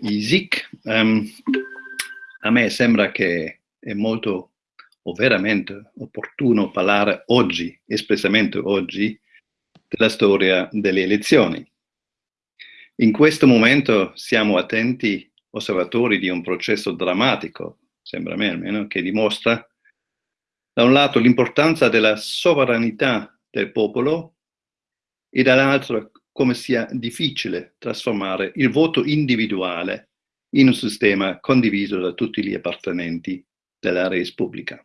ISIC. Um, a me sembra che è molto o veramente opportuno parlare oggi, espressamente oggi, della storia delle elezioni. In questo momento siamo attenti osservatori di un processo drammatico, sembra a me almeno, che dimostra da un lato l'importanza della sovranità del popolo e dall'altro come sia difficile trasformare il voto individuale in un sistema condiviso da tutti gli appartenenti della Repubblica.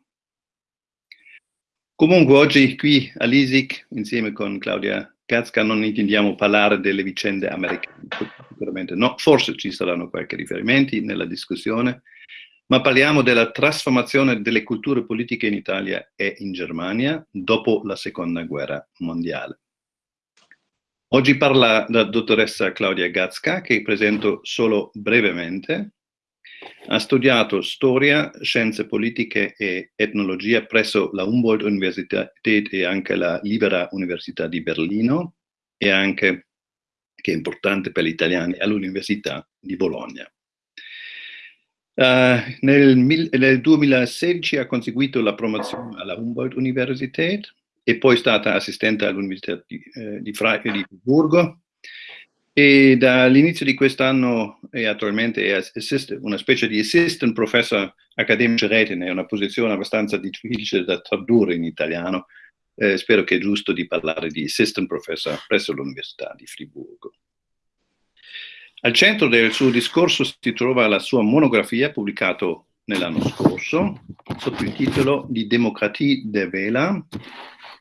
Comunque oggi qui all'ISIC, insieme con Claudia Gatzka, non intendiamo parlare delle vicende americane, sicuramente no, forse ci saranno qualche riferimenti nella discussione, ma parliamo della trasformazione delle culture politiche in Italia e in Germania dopo la seconda guerra mondiale. Oggi parla la dottoressa Claudia Gatzka, che presento solo brevemente. Ha studiato storia, scienze politiche e etnologia presso la Humboldt Universität e anche la Libera Università di Berlino e anche, che è importante per gli italiani, all'Università di Bologna. Uh, nel, nel, 2016 ha conseguito la promozione alla Humboldt Universität e poi è stata assistente all'Università di, eh, di, di Friburgo e dall'inizio di quest'anno è attualmente è una specie di assistant professor accademico retine, è una posizione abbastanza difficile da tradurre in italiano, eh, spero che è giusto di parlare di assistant professor presso l'Università di Friburgo. Al centro del suo discorso si trova la sua monografia pubblicata nell'anno scorso sotto il titolo Die Demokratie der Wähler,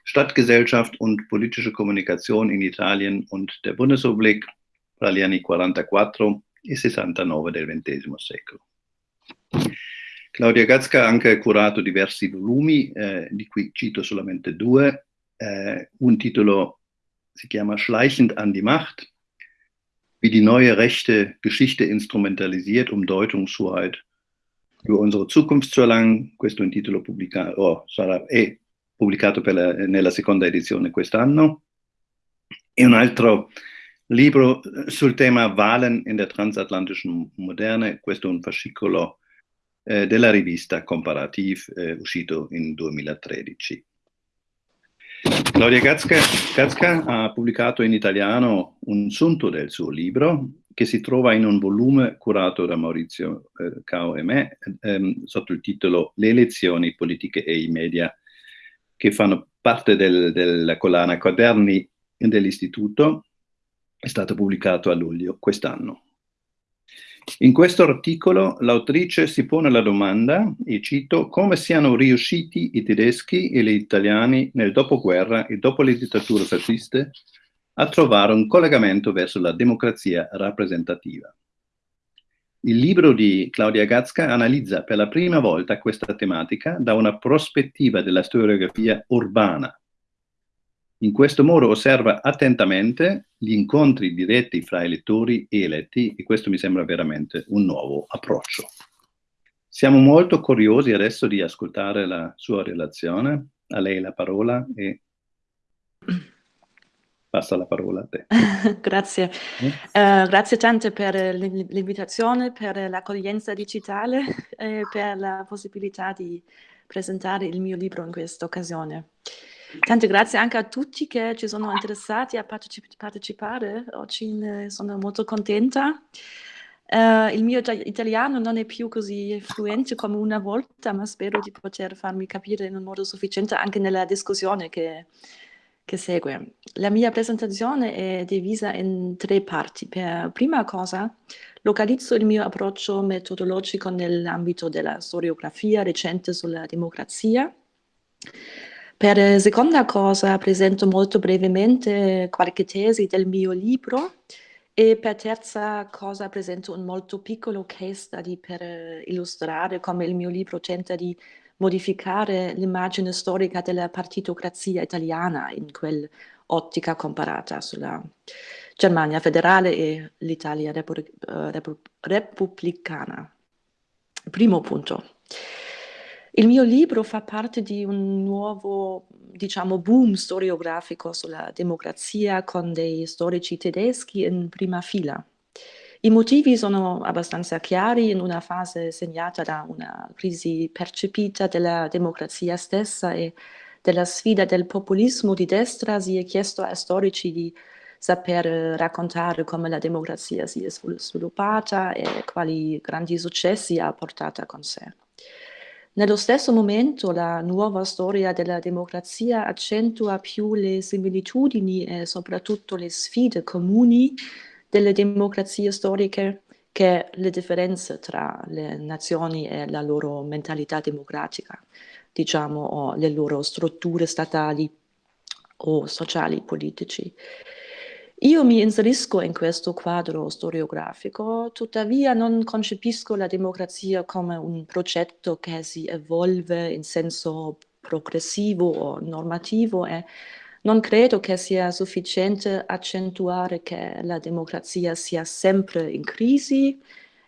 Stadtgesellschaft und politische Kommunikation in Italien und der Bundesrepublik tra gli anni 44 e 69 del XX secolo. Claudia Gatzka ha anche curato diversi volumi, eh, di cui cito solamente due. Eh, un titolo si chiama Schleichend an die Macht, wie die neue rechte Geschichte instrumentalisiert, um Deutungshoheit über unsere Zukunft zu erlangen. Questo è un titolo pubblicato, oh, sarà, è pubblicato la, nella seconda edizione quest'anno. E un altro libro sul tema Wahlen in der transatlantischen Moderne, questo è un fascicolo eh, della rivista Comparativ eh, uscito in 2013. Claudia Gatzka, ha pubblicato in italiano un sunto del suo libro che si trova in un volume curato da Maurizio eh, Cao e me ehm, sotto il titolo Le elezioni politiche e i media che fanno parte del, della collana Quaderni dell'Istituto. È stato pubblicato a luglio quest'anno. In questo articolo l'autrice si pone la domanda, e cito, come siano riusciti i tedeschi e gli italiani nel dopoguerra e dopo le dittature fasciste a trovare un collegamento verso la democrazia rappresentativa. Il libro di Claudia Gatzka analizza per la prima volta questa tematica da una prospettiva della storiografia urbana, in questo modo osserva attentamente gli incontri diretti fra elettori e eletti e questo mi sembra veramente un nuovo approccio. Siamo molto curiosi adesso di ascoltare la sua relazione. A lei la parola e passa la parola a te. grazie. Eh? Uh, grazie tante per l'invitazione, per l'accoglienza digitale e per la possibilità di presentare il mio libro in questa occasione. Tante grazie anche a tutti che ci sono interessati a partecip partecipare. Oggi ne sono molto contenta. Uh, il mio italiano non è più così fluente come una volta, ma spero di poter farmi capire in un modo sufficiente anche nella discussione che, che segue. La mia presentazione è divisa in tre parti. Per prima cosa, localizzo il mio approccio metodologico nell'ambito della storiografia recente sulla democrazia. Per seconda cosa presento molto brevemente qualche tesi del mio libro e per terza cosa presento un molto piccolo case study per eh, illustrare come il mio libro tenta di modificare l'immagine storica della partitocrazia italiana in quell'ottica comparata sulla Germania federale e l'Italia repu repu repubblicana. Primo punto. Il mio libro fa parte di un nuovo, diciamo, boom storiografico sulla democrazia con dei storici tedeschi in prima fila. I motivi sono abbastanza chiari in una fase segnata da una crisi percepita della democrazia stessa e della sfida del populismo di destra si è chiesto a storici di saper raccontare come la democrazia si è sviluppata e quali grandi successi ha portato con sé. Nello stesso momento la nuova storia della democrazia accentua più le similitudini e soprattutto le sfide comuni delle democrazie storiche che le differenze tra le nazioni e la loro mentalità democratica, diciamo, o le loro strutture statali o sociali politici. Io mi inserisco in questo quadro storiografico, tuttavia non concepisco la democrazia come un progetto che si evolve in senso progressivo o normativo e non credo che sia sufficiente accentuare che la democrazia sia sempre in crisi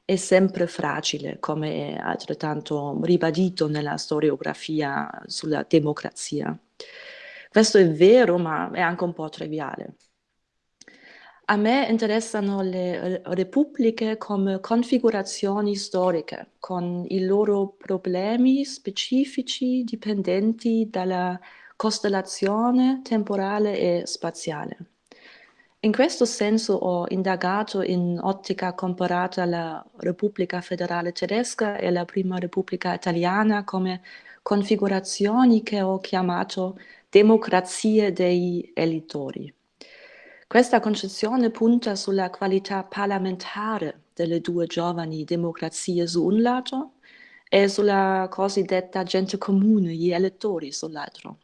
e sempre fragile, come è altrettanto ribadito nella storiografia sulla democrazia. Questo è vero, ma è anche un po' triviale. A me interessano le repubbliche come configurazioni storiche, con i loro problemi specifici dipendenti dalla costellazione temporale e spaziale. In questo senso ho indagato in ottica comparata la Repubblica Federale Tedesca e la Prima Repubblica Italiana come configurazioni che ho chiamato democrazie dei elettori. Questa concezione punta sulla qualità parlamentare delle due giovani democrazie su un lato e sulla cosiddetta gente comune, gli elettori sull'altro.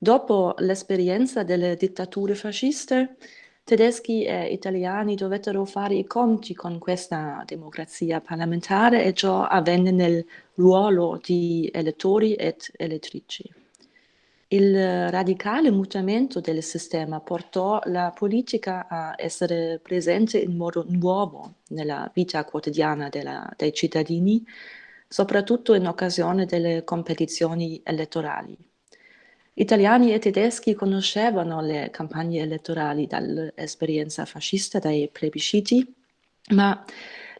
Dopo l'esperienza delle dittature fasciste, tedeschi e italiani dovettero fare i conti con questa democrazia parlamentare e ciò avvenne nel ruolo di elettori ed elettrici. Il radicale mutamento del sistema portò la politica a essere presente in modo nuovo nella vita quotidiana della, dei cittadini, soprattutto in occasione delle competizioni elettorali. Italiani e tedeschi conoscevano le campagne elettorali dall'esperienza fascista, dai plebisciti, ma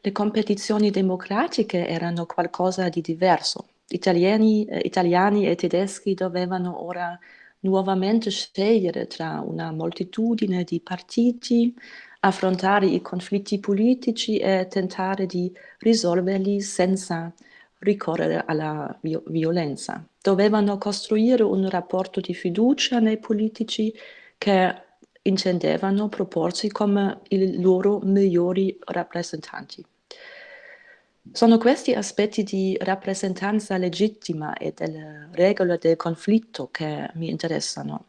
le competizioni democratiche erano qualcosa di diverso Italiani, eh, italiani e tedeschi dovevano ora nuovamente scegliere tra una moltitudine di partiti, affrontare i conflitti politici e tentare di risolverli senza ricorrere alla violenza. Dovevano costruire un rapporto di fiducia nei politici che intendevano proporsi come i loro migliori rappresentanti. Sono questi aspetti di rappresentanza legittima e delle regole del conflitto che mi interessano.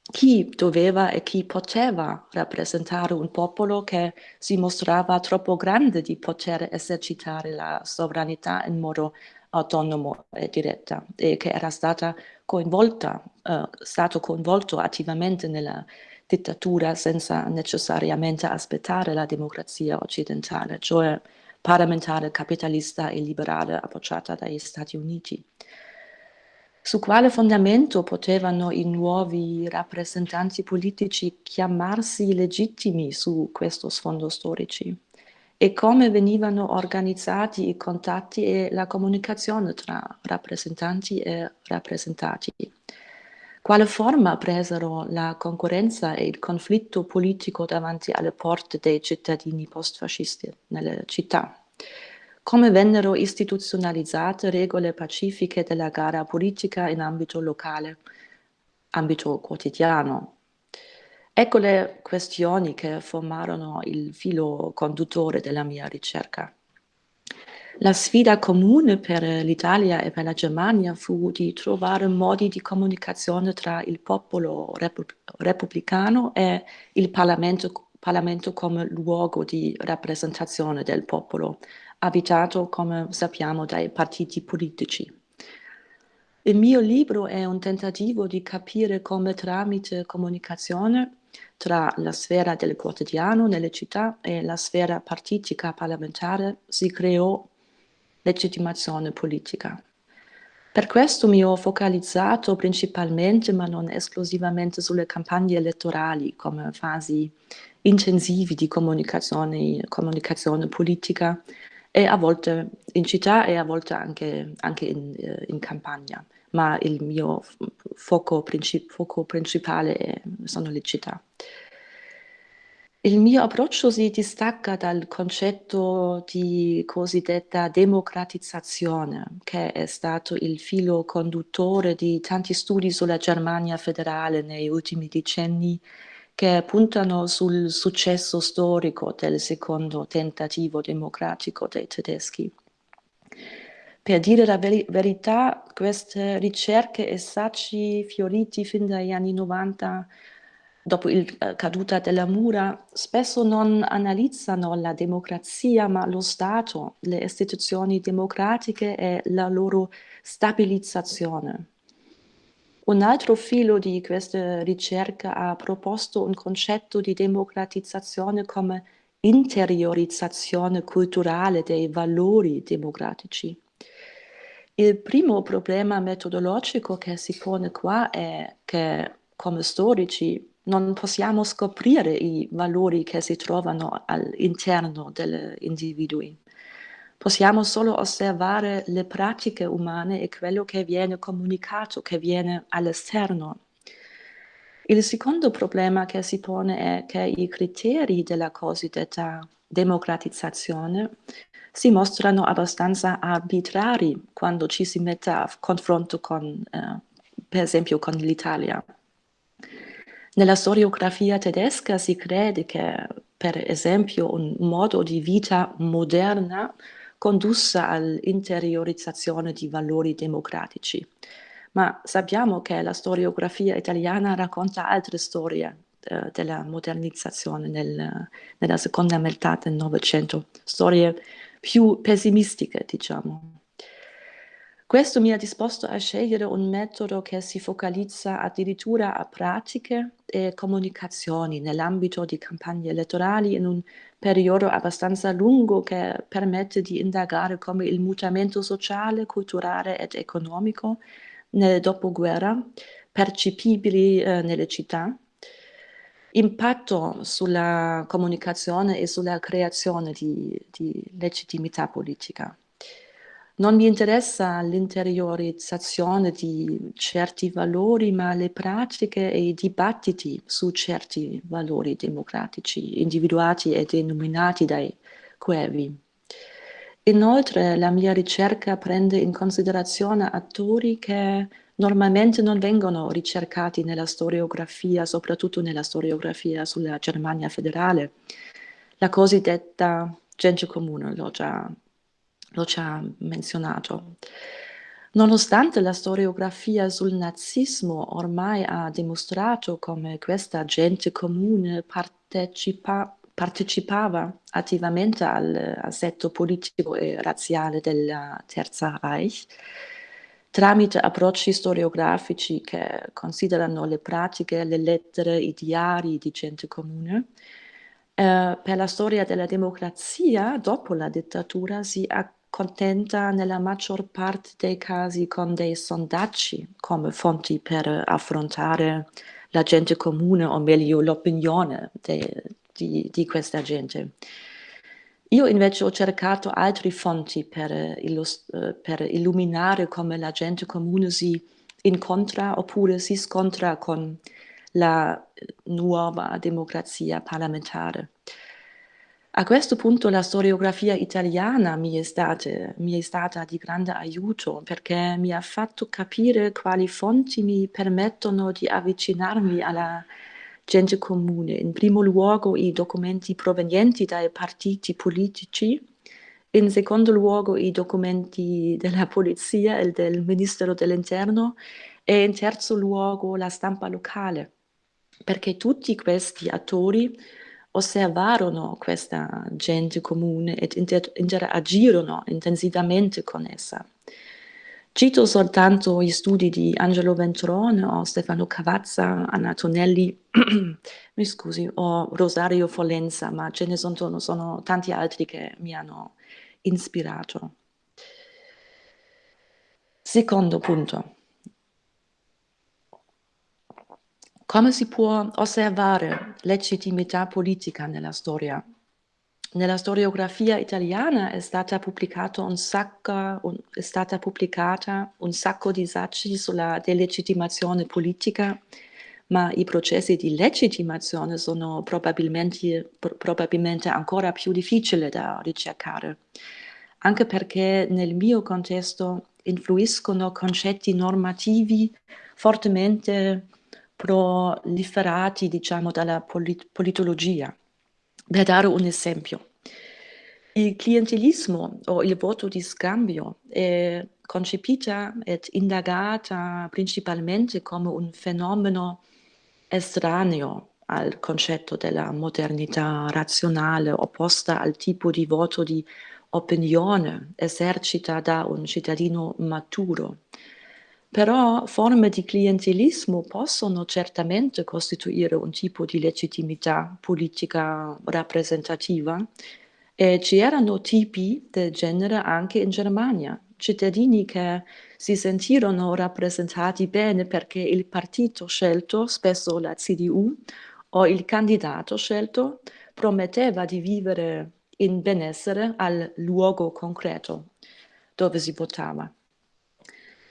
Chi doveva e chi poteva rappresentare un popolo che si mostrava troppo grande di poter esercitare la sovranità in modo autonomo e diretta e che era stata coinvolta, uh, stato coinvolto attivamente nella dittatura senza necessariamente aspettare la democrazia occidentale, cioè parlamentare capitalista e liberale appoggiata dagli Stati Uniti. Su quale fondamento potevano i nuovi rappresentanti politici chiamarsi legittimi su questo sfondo storici? E come venivano organizzati i contatti e la comunicazione tra rappresentanti e rappresentati? Quale forma presero la concorrenza e il conflitto politico davanti alle porte dei cittadini post-fascisti nelle città? Come vennero istituzionalizzate regole pacifiche della gara politica in ambito locale, ambito quotidiano? Ecco le questioni che formarono il filo conduttore della mia ricerca. La sfida comune per l'Italia e per la Germania fu di trovare modi di comunicazione tra il popolo repubblicano e il Parlamento, Parlamento come luogo di rappresentazione del popolo, abitato, come sappiamo, dai partiti politici. Il mio libro è un tentativo di capire come tramite comunicazione tra la sfera del quotidiano nelle città e la sfera partitica parlamentare si creò legittimazione politica. Per questo mi ho focalizzato principalmente, ma non esclusivamente, sulle campagne elettorali come fasi intensivi di comunicazione, comunicazione politica e a volte in città e a volte anche, anche in, eh, in, campagna, ma il mio fuoco, princip fuoco principale sono le città. Il mio approccio si distacca dal concetto di cosiddetta democratizzazione, che è stato il filo conduttore di tanti studi sulla Germania federale negli ultimi decenni, che puntano sul successo storico del secondo tentativo democratico dei tedeschi. Per dire la veri verità, queste ricerche e saggi fioriti fin dagli anni 90 dopo la eh, caduta della mura, spesso non analizzano la democrazia, ma lo Stato, le istituzioni democratiche e la loro stabilizzazione. Un altro filo di questa ricerca ha proposto un concetto di democratizzazione come interiorizzazione culturale dei valori democratici. Il primo problema metodologico che si pone qua è che come storici non possiamo scoprire i valori che si trovano all'interno degli individui. Possiamo solo osservare le pratiche umane e quello che viene comunicato, che viene all'esterno. Il secondo problema che si pone è che i criteri della cosiddetta democratizzazione si mostrano abbastanza arbitrari quando ci si mette a confronto con, eh, per esempio, con l'Italia. Nella storiografia tedesca si crede che, per esempio, un modo di vita moderna condussa all'interiorizzazione di valori democratici. Ma sappiamo che la storiografia italiana racconta altre storie eh, della modernizzazione nel, nella seconda metà del Novecento, storie più pessimistiche, diciamo. Questo mi ha disposto a scegliere un metodo che si focalizza addirittura a pratiche e comunicazioni nell'ambito di campagne elettorali in un periodo abbastanza lungo che permette di indagare come il mutamento sociale, culturale ed economico nel dopoguerra, percepibili eh, nelle città, impatto sulla comunicazione e sulla creazione di, di legittimità politica. Non mi interessa l'interiorizzazione di certi valori, ma le pratiche e i dibattiti su certi valori democratici individuati e denominati dai Coevi. Inoltre la mia ricerca prende in considerazione attori che normalmente non vengono ricercati nella storiografia, soprattutto nella storiografia sulla Germania federale. La cosiddetta gente comune, l'ho già già menzionato. Nonostante la storiografia sul nazismo ormai ha dimostrato come questa gente comune partecipa, partecipava attivamente all'assetto politico e razziale del Terza Reich, tramite approcci storiografici che considerano le pratiche, le lettere, i diari di gente comune, eh, per la storia della democrazia dopo la dittatura si accontenta nella maggior parte dei casi con dei sondaggi come fonti per affrontare la gente comune o meglio l'opinione di, di, questa gente. Io invece ho cercato altre fonti per, uh, per illuminare come la gente comune si incontra oppure si scontra con la nuova democrazia parlamentare. A questo punto la storiografia italiana mi è, stata, mi è, stata, di grande aiuto perché mi ha fatto capire quali fonti mi permettono di avvicinarmi alla gente comune. In primo luogo i documenti provenienti dai partiti politici, in secondo luogo i documenti della polizia e del Ministero dell'Interno e in terzo luogo la stampa locale, perché tutti questi attori osservarono questa gente comune ed inter interagirono intensivamente con essa. Cito soltanto gli studi di Angelo Ventrone o Stefano Cavazza, Anna Tonelli, mi scusi, o Rosario Folenza, ma ce ne sono, sono tanti altri che mi hanno ispirato. Secondo punto. Come si può osservare legittimità politica nella storia? Nella storiografia italiana è stata, un sacco, un, è stata pubblicata un sacco di saggi sulla delegittimazione politica, ma i processi di legittimazione sono probabilmente, probabilmente ancora più difficili da ricercare, anche perché nel mio contesto influiscono concetti normativi fortemente proliferati, diciamo, dalla polit politologia. Per dare un esempio, il clientelismo o il voto di scambio è concepita ed indagata principalmente come un fenomeno estraneo al concetto della modernità razionale opposta al tipo di voto di opinione esercita da un cittadino maturo. Però forme di clientelismo possono certamente costituire un tipo di legittimità politica rappresentativa e ci erano tipi del genere anche in Germania, cittadini che si sentirono rappresentati bene perché il partito scelto, spesso la CDU, o il candidato scelto prometteva di vivere in benessere al luogo concreto dove si votava.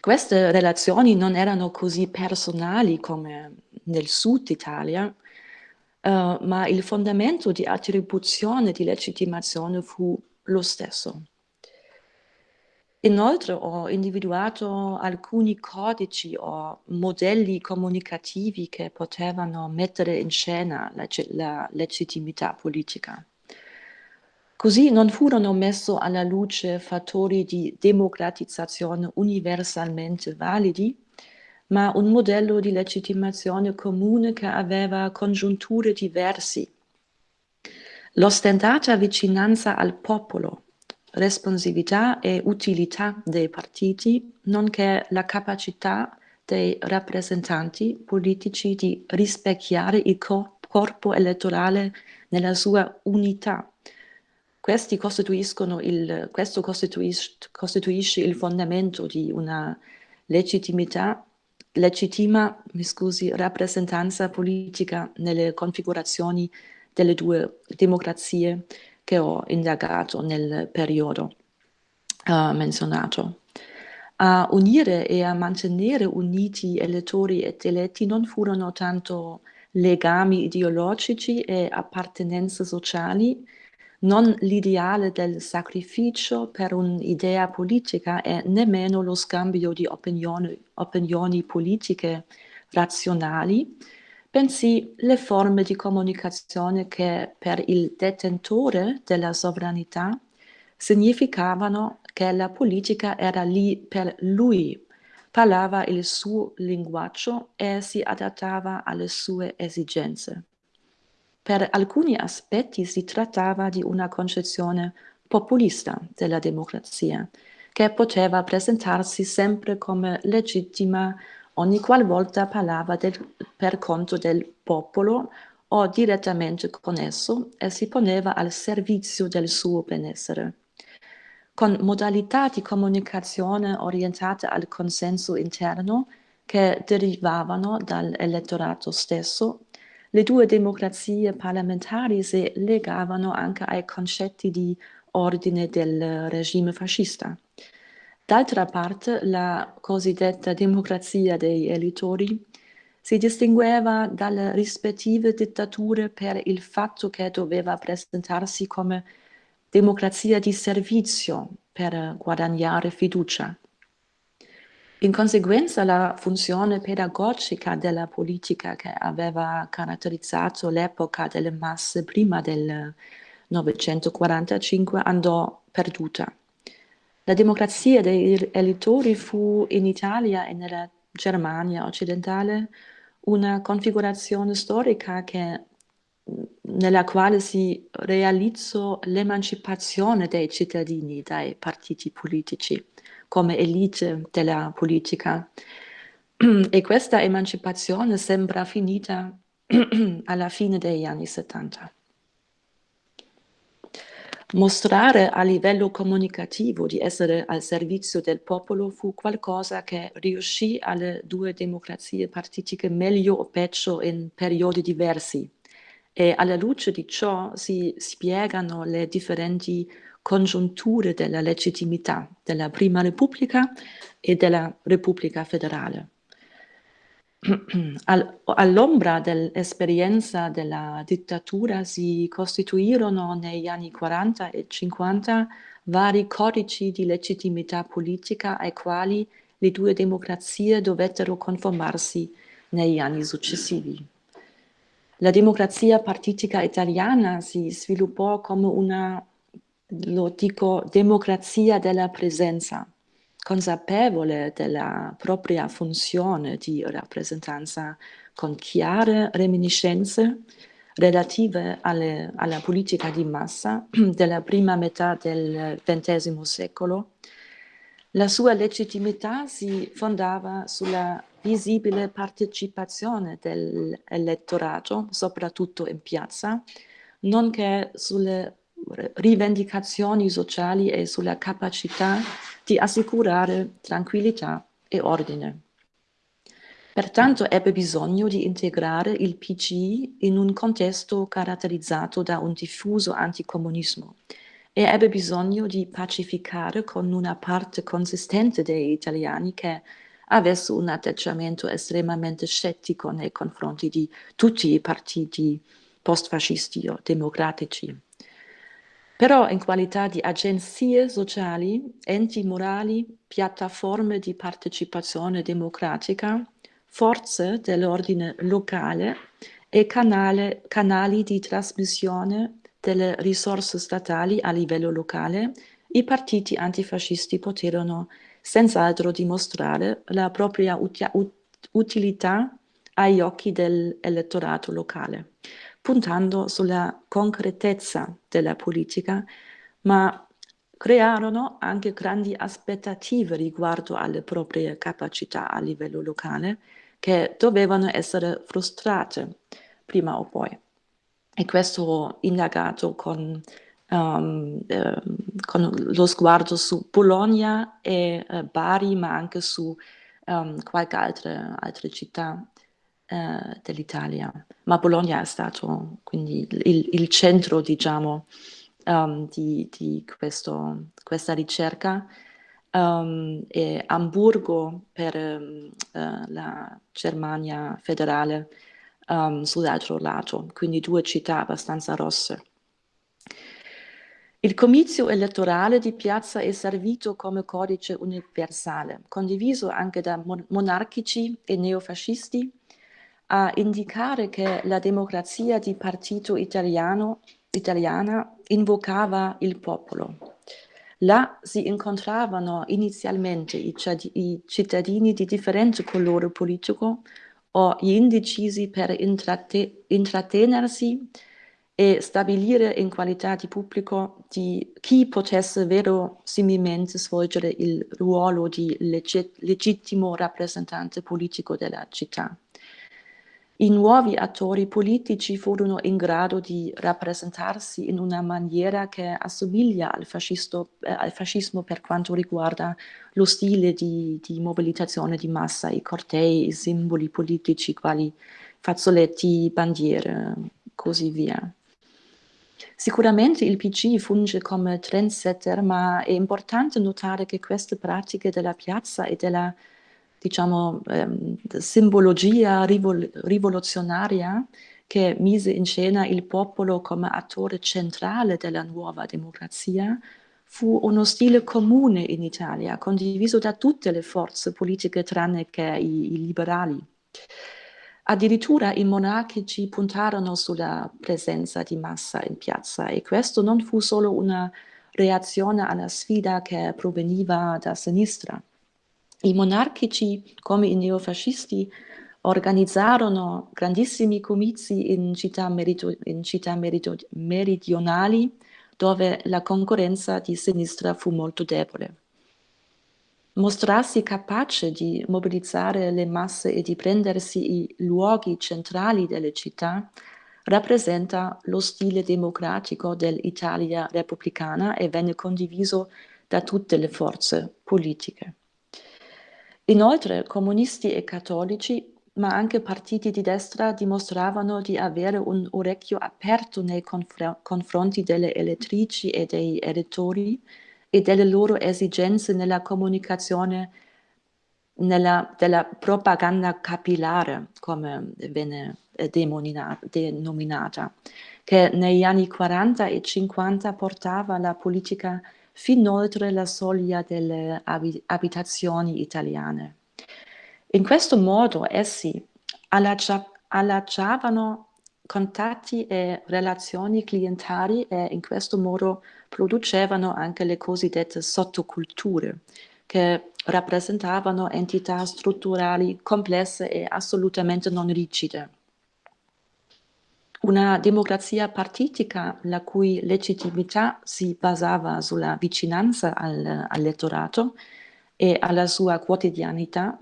Queste relazioni non erano così personali come nel sud Italia, uh, ma il fondamento di attribuzione di legittimazione fu lo stesso. Inoltre ho individuato alcuni codici o modelli comunicativi che potevano mettere in scena la, la legittimità politica. Così non furono messi alla luce fattori di democratizzazione universalmente validi, ma un modello di legittimazione comune che aveva congiunture diverse. L'ostentata vicinanza al popolo, responsività e utilità dei partiti, nonché la capacità dei rappresentanti politici di rispecchiare il corpo elettorale nella sua unità il, questo costituisce, costituisce il fondamento di una legittimità, legittima scusi, rappresentanza politica nelle configurazioni delle due democrazie che ho indagato nel periodo uh, menzionato. A unire e a mantenere uniti elettori ed eletti non furono tanto legami ideologici e appartenenze sociali, non l'ideale del sacrificio per un'idea politica e nemmeno lo scambio di opinioni, opinioni politiche razionali, bensì le forme di comunicazione che per il detentore della sovranità significavano che la politica era lì per lui, parlava il suo linguaggio e si adattava alle sue esigenze. Per alcuni aspetti si trattava di una concezione populista della democrazia, che poteva presentarsi sempre come legittima ogni qualvolta parlava del, per conto del popolo o direttamente con esso e si poneva al servizio del suo benessere. Con modalità di comunicazione orientate al consenso interno che derivavano dall'elettorato stesso, le due democrazie parlamentari si legavano anche ai concetti di ordine del regime fascista. D'altra parte, la cosiddetta democrazia dei elettori si distingueva dalle rispettive dittature per il fatto che doveva presentarsi come democrazia di servizio per guadagnare fiducia. In conseguenza la funzione pedagogica della politica che aveva caratterizzato l'epoca delle masse prima del 945 andò perduta. La democrazia dei elettori fu in Italia e nella Germania occidentale una configurazione storica che, nella quale si realizzò l'emancipazione dei cittadini dai partiti politici come elite della politica. E questa emancipazione sembra finita alla fine degli anni 70. Mostrare a livello comunicativo di essere al servizio del popolo fu qualcosa che riuscì alle due democrazie partitiche meglio o peggio in periodi diversi e alla luce di ciò si spiegano le differenti congiunture della legittimità della Prima Repubblica e della Repubblica federale. All'ombra dell'esperienza della dittatura si costituirono negli anni 40 e 50 vari codici di legittimità politica ai quali le due democrazie dovettero conformarsi negli anni successivi. La democrazia partitica italiana si sviluppò come una, lo dico, democrazia della presenza, consapevole della propria funzione di rappresentanza con chiare reminiscenze relative alle, alla politica di massa della prima metà del XX secolo, la sua legittimità si fondava sulla visibile partecipazione dell'elettorato, soprattutto in piazza, nonché sulle rivendicazioni sociali e sulla capacità di assicurare tranquillità e ordine. Pertanto ebbe bisogno di integrare il PCI in un contesto caratterizzato da un diffuso anticomunismo e ebbe bisogno di pacificare con una parte consistente degli italiani che avesse un atteggiamento estremamente scettico nei confronti di tutti i partiti post-fascisti o democratici. Però in qualità di agenzie sociali, enti morali, piattaforme di partecipazione democratica, forze dell'ordine locale e canale, canali di trasmissione delle risorse statali a livello locale, i partiti antifascisti poterono senz'altro dimostrare la propria utilità agli occhi dell'elettorato locale puntando sulla concretezza della politica, ma crearono anche grandi aspettative riguardo alle proprie capacità a livello locale che dovevano essere frustrate prima o poi. E questo indagato con, um, eh, con lo sguardo su Bologna e eh, Bari, ma anche su um, qualche altra, altra città eh, dell'Italia, ma Bologna è stato quindi il, il centro, diciamo, um, di, di questo, questa ricerca. Um, e Amburgo per um, uh, la Germania federale um, sull'altro lato, quindi due città abbastanza rosse. Il comizio elettorale di piazza è servito come codice universale, condiviso anche da monarchici e neofascisti, a indicare che la democrazia di partito italiano, italiana invocava il popolo. Là si incontravano inizialmente i, cittadini di differente colore politico o gli indecisi per intratte intrattenersi e stabilire in qualità di pubblico di chi potesse verosimilmente svolgere il ruolo di legittimo rappresentante politico della città. I nuovi attori politici furono in grado di rappresentarsi in una maniera che assomiglia al, fascisto, eh, al fascismo per quanto riguarda lo stile di, di, mobilitazione di massa, i cortei, i simboli politici quali fazzoletti, bandiere, così via. Sicuramente il PC funge come trendsetter, ma è importante notare che queste pratiche della piazza e della diciamo, ehm, simbologia rivol rivoluzionaria che mise in scena il popolo come attore centrale della nuova democrazia, fu uno stile comune in Italia, condiviso da tutte le forze politiche tranne che i, i liberali. Addirittura i monarchici puntarono sulla presenza di massa in piazza e questo non fu solo una reazione alla sfida che proveniva da sinistra. I monarchici, come i neofascisti, organizzarono grandissimi comizi in città, merito, in città merito, meridionali dove la concorrenza di sinistra fu molto debole. Mostrarsi capace di mobilizzare le masse e di prendersi i luoghi centrali delle città rappresenta lo stile democratico dell'Italia repubblicana e venne condiviso da tutte le forze politiche. Inoltre comunisti e cattolici ma anche partiti di destra dimostravano di avere un orecchio aperto nei confr confronti delle elettrici e dei elettori e delle loro esigenze nella comunicazione nella, della propaganda capillare, come venne denominata, che negli anni 40 e 50 portava la politica fin oltre la soglia delle abitazioni italiane. In questo modo essi allacciavano contatti e relazioni clientari e in questo modo producevano anche le cosiddette sottoculture, che rappresentavano entità strutturali complesse e assolutamente non rigide. Una democrazia partitica la cui legittimità si basava sulla vicinanza al, all'elettorato e alla sua quotidianità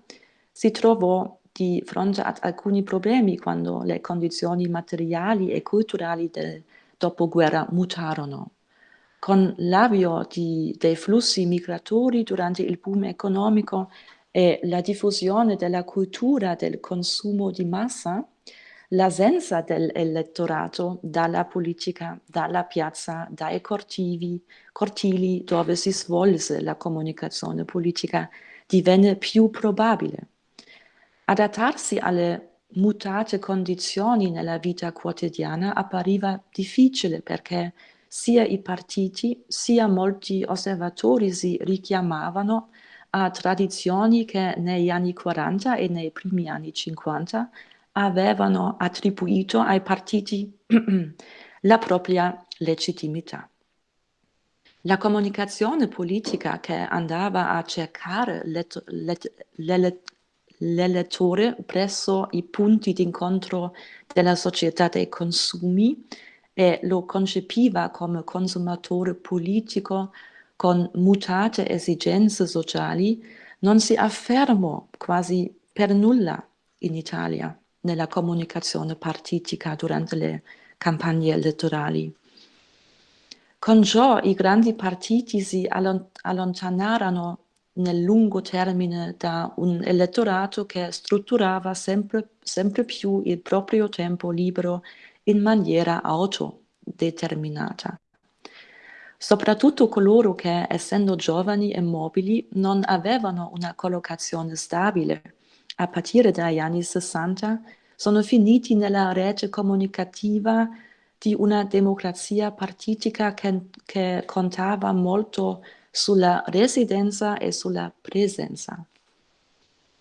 si trovò di fronte ad alcuni problemi quando le condizioni materiali e culturali del dopoguerra mutarono. Con l'avvio dei flussi migratori durante il boom economico e la diffusione della cultura del consumo di massa, l'assenza dell'elettorato dalla politica, dalla piazza, dai cortivi, cortili dove si svolse la comunicazione politica divenne più probabile. Adattarsi alle mutate condizioni nella vita quotidiana appariva difficile perché sia i partiti sia molti osservatori si richiamavano a tradizioni che negli anni 40 e nei primi anni 50 avevano attribuito ai partiti la propria legittimità. La comunicazione politica che andava a cercare l'elettore presso i punti d'incontro della società dei consumi e lo concepiva come consumatore politico con mutate esigenze sociali, non si affermò quasi per nulla in Italia nella comunicazione partitica durante le campagne elettorali. Con ciò i grandi partiti si allontanarono nel lungo termine da un elettorato che strutturava sempre, sempre più il proprio tempo libero in maniera autodeterminata. Soprattutto coloro che, essendo giovani e mobili, non avevano una collocazione stabile, a partire dagli anni 60, sono finiti nella rete comunicativa di una democrazia partitica che, che contava molto sulla residenza e sulla presenza.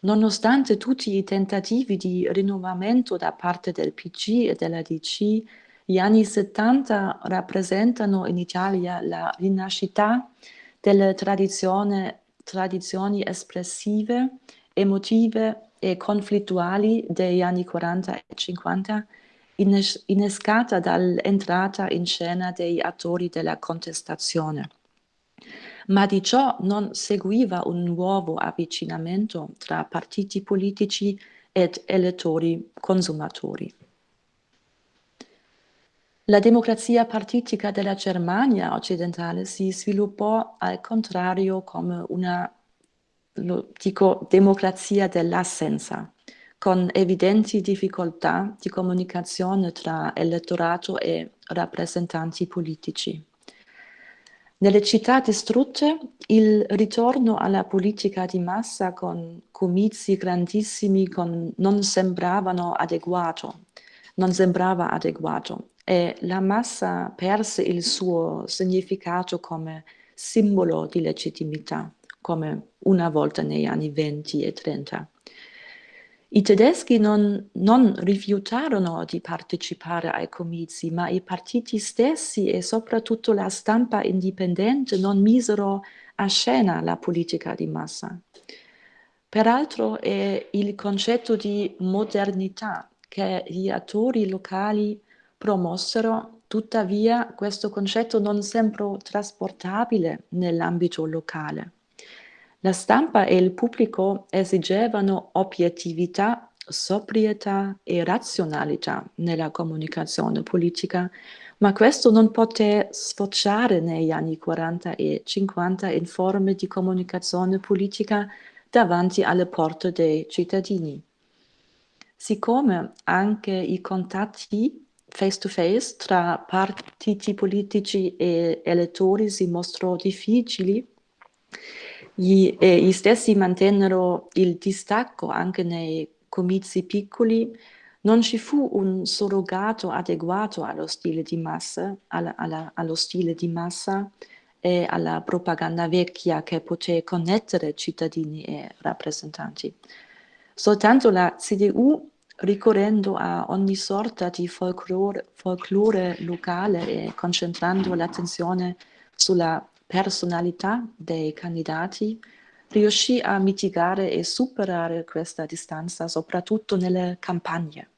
Nonostante tutti i tentativi di rinnovamento da parte del PC e della DC, gli anni 70 rappresentano in Italia la rinascita delle tradizioni espressive, emotive e conflittuali degli anni 40 e 50, innescata dall'entrata in scena degli attori della contestazione ma di ciò non seguiva un nuovo avvicinamento tra partiti politici ed elettori consumatori. La democrazia partitica della Germania occidentale si sviluppò al contrario come una dico, democrazia dell'assenza, con evidenti difficoltà di comunicazione tra elettorato e rappresentanti politici. Nelle città distrutte il ritorno alla politica di massa con comizi grandissimi con, non sembravano adeguato, non sembrava adeguato e la massa perse il suo significato come simbolo di legittimità, come una volta negli anni 20 e 30. I tedeschi non, non, rifiutarono di partecipare ai comizi, ma i partiti stessi e soprattutto la stampa indipendente non misero a scena la politica di massa. Peraltro è il concetto di modernità che gli attori locali promossero, tuttavia questo concetto non sembrò trasportabile nell'ambito locale. La stampa e il pubblico esigevano obiettività sobrietà e razionalità nella comunicazione politica, ma questo non poté sfociare negli anni 40 e 50 in forme di comunicazione politica davanti alle porte dei cittadini. Siccome anche i contatti face to face tra partiti politici e elettori si mostrò difficili, gli, eh, gli stessi mantennero il distacco anche nei comizi piccoli, non ci fu un surrogato adeguato allo stile di massa, alla, alla, allo stile di massa e alla propaganda vecchia che poté connettere cittadini e rappresentanti. Soltanto la CDU, ricorrendo a ogni sorta di folklore, folklore locale e concentrando l'attenzione sulla personalità dei candidati, riuscì a mitigare e superare questa distanza, soprattutto nelle campagne.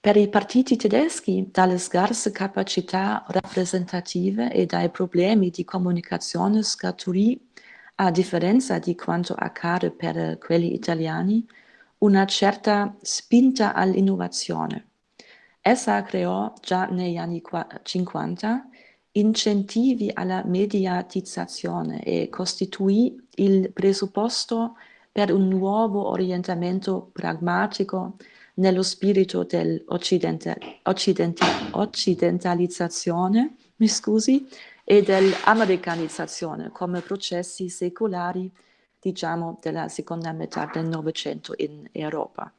Per i partiti tedeschi, dalle scarse capacità rappresentative e dai problemi di comunicazione scaturì, a differenza di quanto accade per quelli italiani, una certa spinta all'innovazione. Essa creò già negli anni 50 incentivi alla mediatizzazione e costituì il presupposto per un nuovo orientamento pragmatico nello spirito dell'occidentalizzazione e dell'americanizzazione come processi secolari, diciamo, della seconda metà del Novecento in Europa.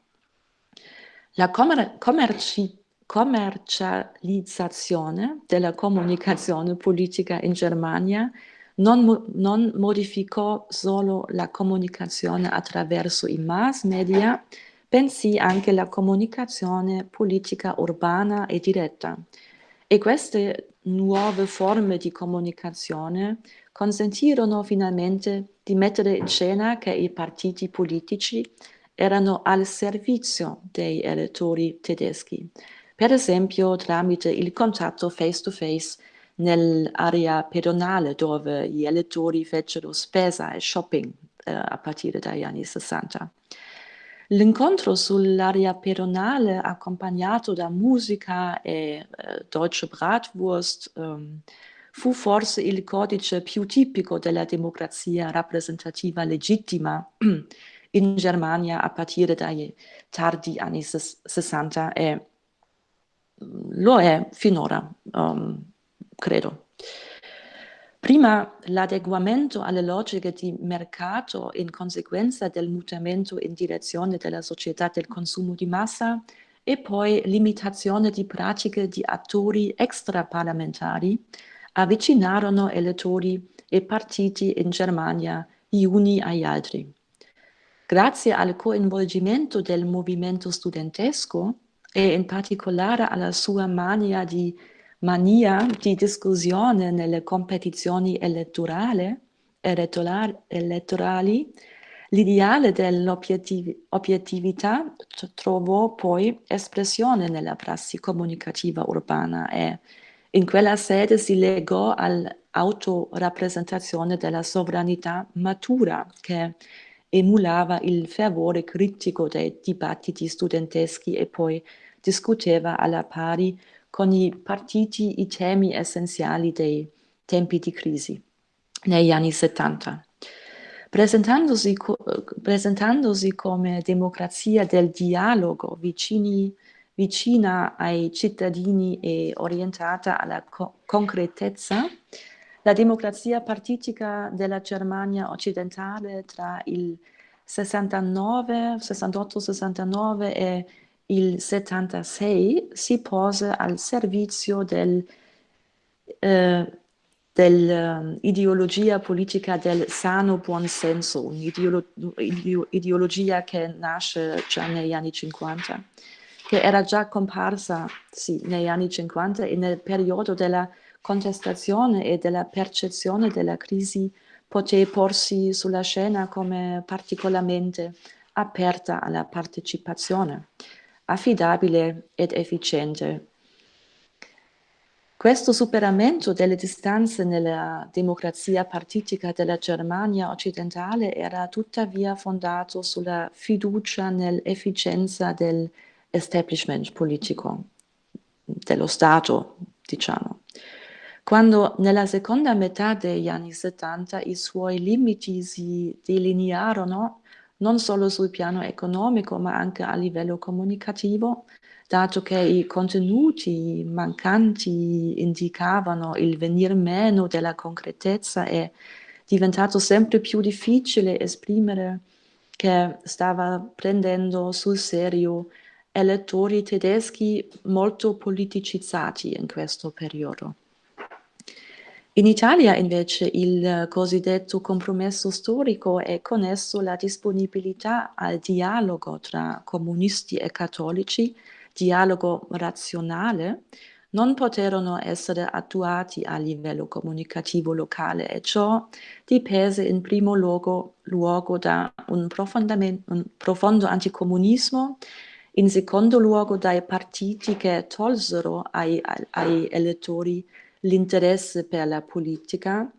La commerci commercializzazione della comunicazione politica in Germania non, non, modificò solo la comunicazione attraverso i mass media, bensì anche la comunicazione politica urbana e diretta. E queste nuove forme di comunicazione consentirono finalmente di mettere in scena che i partiti politici erano al servizio dei elettori tedeschi per esempio tramite il contatto face to face nell'area pedonale dove gli elettori fecero spesa e shopping eh, a partire dagli anni 60. L'incontro sull'area pedonale accompagnato da musica e eh, Deutsche Bratwurst eh, fu forse il codice più tipico della democrazia rappresentativa legittima in Germania a partire dai tardi anni 60 e lo è finora, um, credo. Prima l'adeguamento alle logiche di mercato in conseguenza del mutamento in direzione della società del consumo di massa e poi limitazione di pratiche di attori extraparlamentari avvicinarono elettori e partiti in Germania gli uni agli altri. Grazie al coinvolgimento del movimento studentesco, e in particolare alla sua mania di, mania di discussione nelle competizioni elettorali, elettorali l'ideale dell'obiettività trovò poi espressione nella prassi comunicativa urbana e in quella sede si legò all'autorappresentazione della sovranità matura che emulava il fervore critico dei dibattiti studenteschi e poi discuteva alla pari con i partiti i temi essenziali dei tempi di crisi negli anni 70. Presentandosi, presentandosi come democrazia del dialogo vicini, vicina ai cittadini e orientata alla co concretezza, la democrazia partitica della Germania occidentale tra il 69, 68-69 e il 76 si pose al servizio del, eh, dell'ideologia um, politica del sano buonsenso, un'ideologia che nasce già negli anni 50, che era già comparsa sì, negli anni 50 e nel periodo della contestazione e della percezione della crisi poté porsi sulla scena come particolarmente aperta alla partecipazione, affidabile ed efficiente. Questo superamento delle distanze nella democrazia partitica della Germania occidentale era tuttavia fondato sulla fiducia nell'efficienza dell'establishment politico, dello Stato, diciamo. Quando nella seconda metà degli anni 70 i suoi limiti si delinearono non solo sul piano economico ma anche a livello comunicativo, dato che i contenuti mancanti indicavano il venir meno della concretezza, è diventato sempre più difficile esprimere che stava prendendo sul serio elettori tedeschi molto politicizzati in questo periodo. In Italia invece il cosiddetto compromesso storico e con esso la disponibilità al dialogo tra comunisti e cattolici dialogo razionale non poterono essere attuati a livello comunicativo locale e ciò dipese in primo luogo, luogo da un, un profondo anticomunismo, in secondo luogo dai partiti che tolsero ai, ai elettori l'interesse per la politica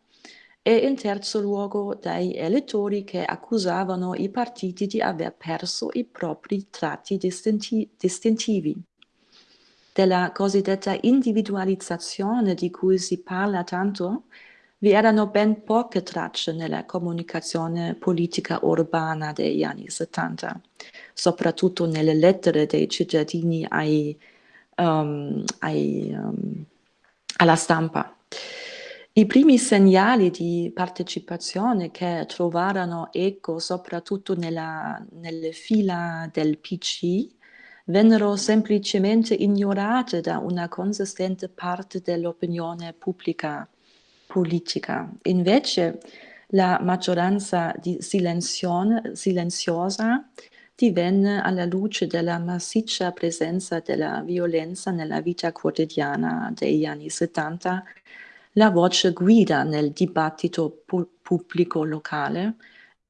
e in terzo luogo dai elettori che accusavano i partiti di aver perso i propri tratti distinti distintivi. Della cosiddetta individualizzazione di cui si parla tanto, vi erano ben poche tracce nella comunicazione politica urbana degli anni 70, soprattutto nelle lettere dei cittadini ai, um, ai, um, alla stampa. I primi segnali di partecipazione che trovarono eco soprattutto nella, nelle fila del PC vennero semplicemente ignorate da una consistente parte dell'opinione pubblica politica. Invece la maggioranza silenziosa divenne alla luce della massiccia presenza della violenza nella vita quotidiana degli anni 70 la voce guida nel dibattito pu pubblico locale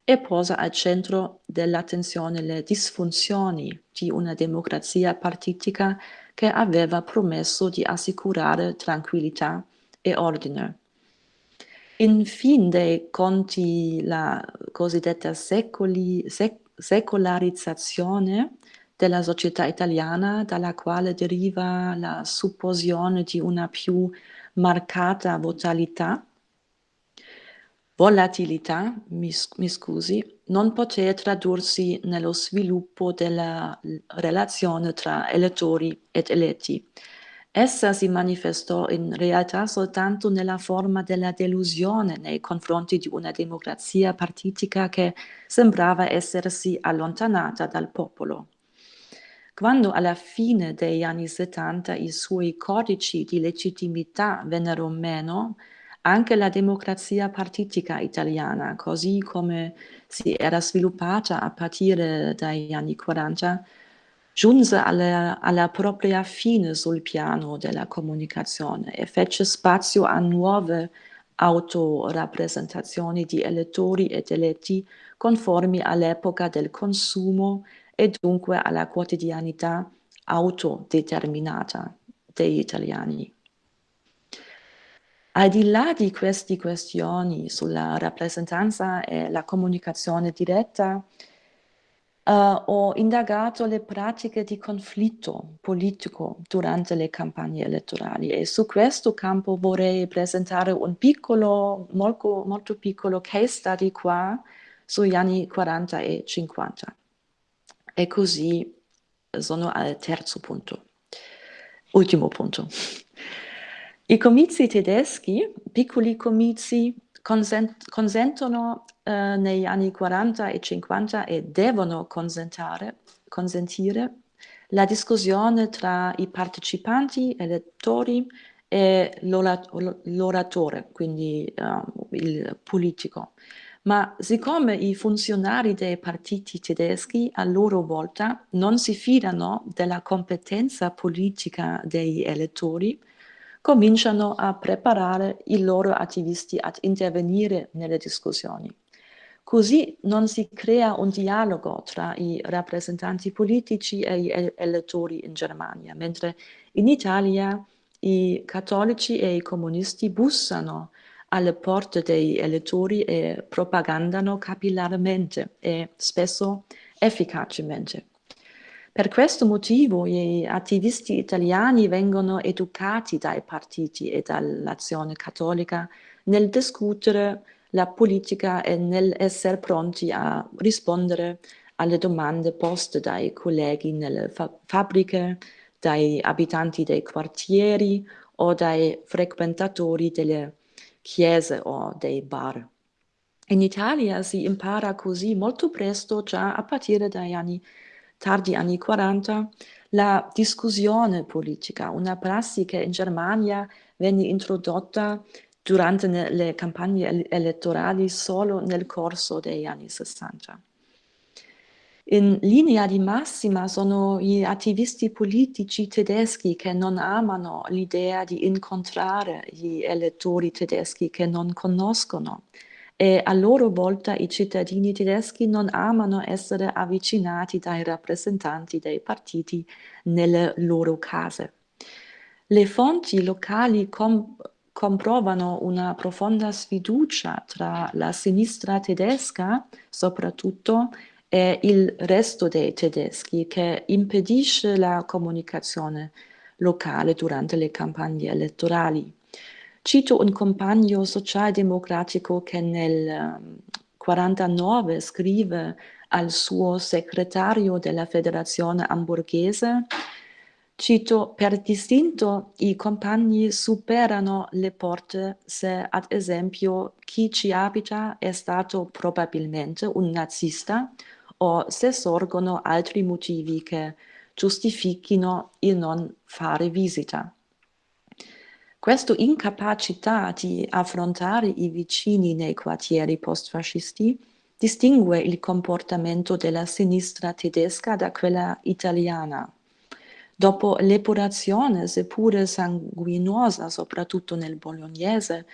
e posa al centro dell'attenzione le disfunzioni di una democrazia partitica che aveva promesso di assicurare tranquillità e ordine. In fin dei conti la cosiddetta secoli, sec, secolarizzazione della società italiana, dalla quale deriva la supposione di una più marcata volatilità, volatilità, mi, mi scusi, non poté tradursi nello sviluppo della relazione tra elettori ed eletti. Essa si manifestò in realtà soltanto nella forma della delusione nei confronti di una democrazia partitica che sembrava essersi allontanata dal popolo. Quando alla fine degli anni 70 i suoi codici di legittimità vennero meno, anche la democrazia partitica italiana, così come si era sviluppata a partire dagli anni 40, giunse alla, alla, propria fine sul piano della comunicazione e fece spazio a nuove autorappresentazioni di elettori ed eletti conformi all'epoca del consumo e dunque alla quotidianità autodeterminata degli italiani. Al di là di queste questioni sulla rappresentanza e la comunicazione diretta, uh, ho indagato le pratiche di conflitto politico durante le campagne elettorali e su questo campo vorrei presentare un piccolo, molto, molto piccolo case study qua sugli anni 40 e 50. E così sono al terzo punto. Ultimo punto. I comizi tedeschi, piccoli comizi, consent consentono eh, negli anni 40 e 50 e devono consentire la discussione tra i partecipanti, elettori e l'oratore, quindi uh, il politico. Ma siccome i funzionari dei partiti tedeschi a loro volta non si fidano della competenza politica degli elettori, cominciano a preparare i loro attivisti ad intervenire nelle discussioni. Così non si crea un dialogo tra i rappresentanti politici e gli elettori in Germania, mentre in Italia i cattolici e i comunisti bussano alle porte degli elettori e propagandano capillarmente e spesso efficacemente. Per questo motivo gli attivisti italiani vengono educati dai partiti e dall'azione cattolica nel discutere la politica e nell'essere pronti a rispondere alle domande poste dai colleghi nelle fa fabbriche, dai abitanti dei quartieri o dai frequentatori delle chiese o dei bar. In Italia si impara così molto presto, già a partire dagli anni tardi anni 40, la discussione politica, una prassi che in Germania venne introdotta durante le campagne elettorali solo nel corso degli anni 60. In linea di massima sono gli attivisti politici tedeschi che non amano l'idea di incontrare gli elettori tedeschi che non conoscono e a loro volta i cittadini tedeschi non amano essere avvicinati dai rappresentanti dei partiti nelle loro case. Le fonti locali com comprovano una profonda sfiducia tra la sinistra tedesca, soprattutto, e il resto dei tedeschi, che impedisce la comunicazione locale durante le campagne elettorali. Cito un compagno socialdemocratico che nel 1949 ehm, scrive al suo segretario della federazione hamburghese, cito, per distinto i compagni superano le porte se ad esempio chi ci abita è stato probabilmente un nazista o se sorgono altri motivi che giustifichino il non fare visita. Questa incapacità di affrontare i vicini nei quartieri postfascisti distingue il comportamento della sinistra tedesca da quella italiana. Dopo l'epurazione, seppure sanguinosa, soprattutto nel bolognese,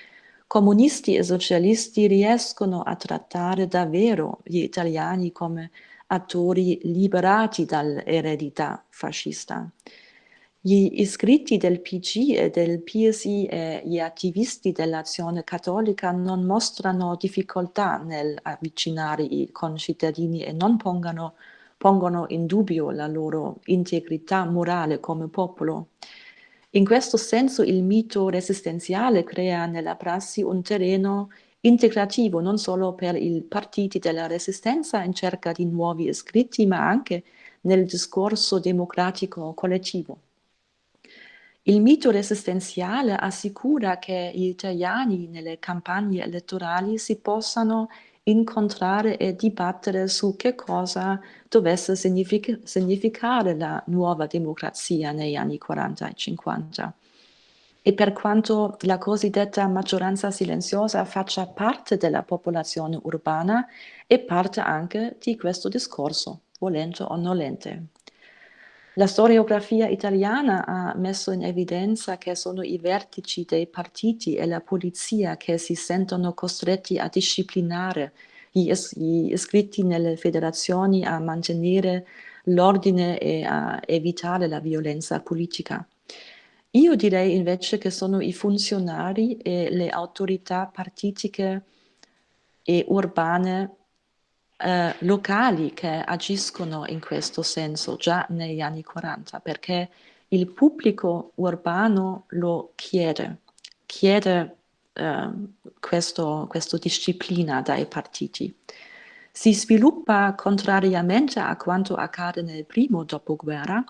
comunisti e socialisti riescono a trattare davvero gli italiani come attori liberati dall'eredità fascista. Gli iscritti del PG e del PSI e gli attivisti dell'azione cattolica non mostrano difficoltà nell'avvicinare i concittadini e non pongano, pongono in dubbio la loro integrità morale come popolo. In questo senso il mito resistenziale crea nella prassi un terreno integrativo non solo per i partiti della resistenza in cerca di nuovi iscritti, ma anche nel discorso democratico collettivo. Il mito resistenziale assicura che gli italiani nelle campagne elettorali si possano incontrare e dibattere su che cosa dovesse signific significare la nuova democrazia negli anni 40 e 50. E per quanto la cosiddetta maggioranza silenziosa faccia parte della popolazione urbana, è parte anche di questo discorso, volente o nolente. La storiografia italiana ha messo in evidenza che sono i vertici dei partiti e la polizia che si sentono costretti a disciplinare gli, is gli iscritti nelle federazioni, a mantenere l'ordine e a evitare la violenza politica. Io direi invece che sono i funzionari e le autorità partitiche e urbane eh, locali che agiscono in questo senso già negli anni 40, perché il pubblico urbano lo chiede, chiede eh, questa disciplina dai partiti. Si sviluppa, contrariamente a quanto accade nel primo dopoguerra,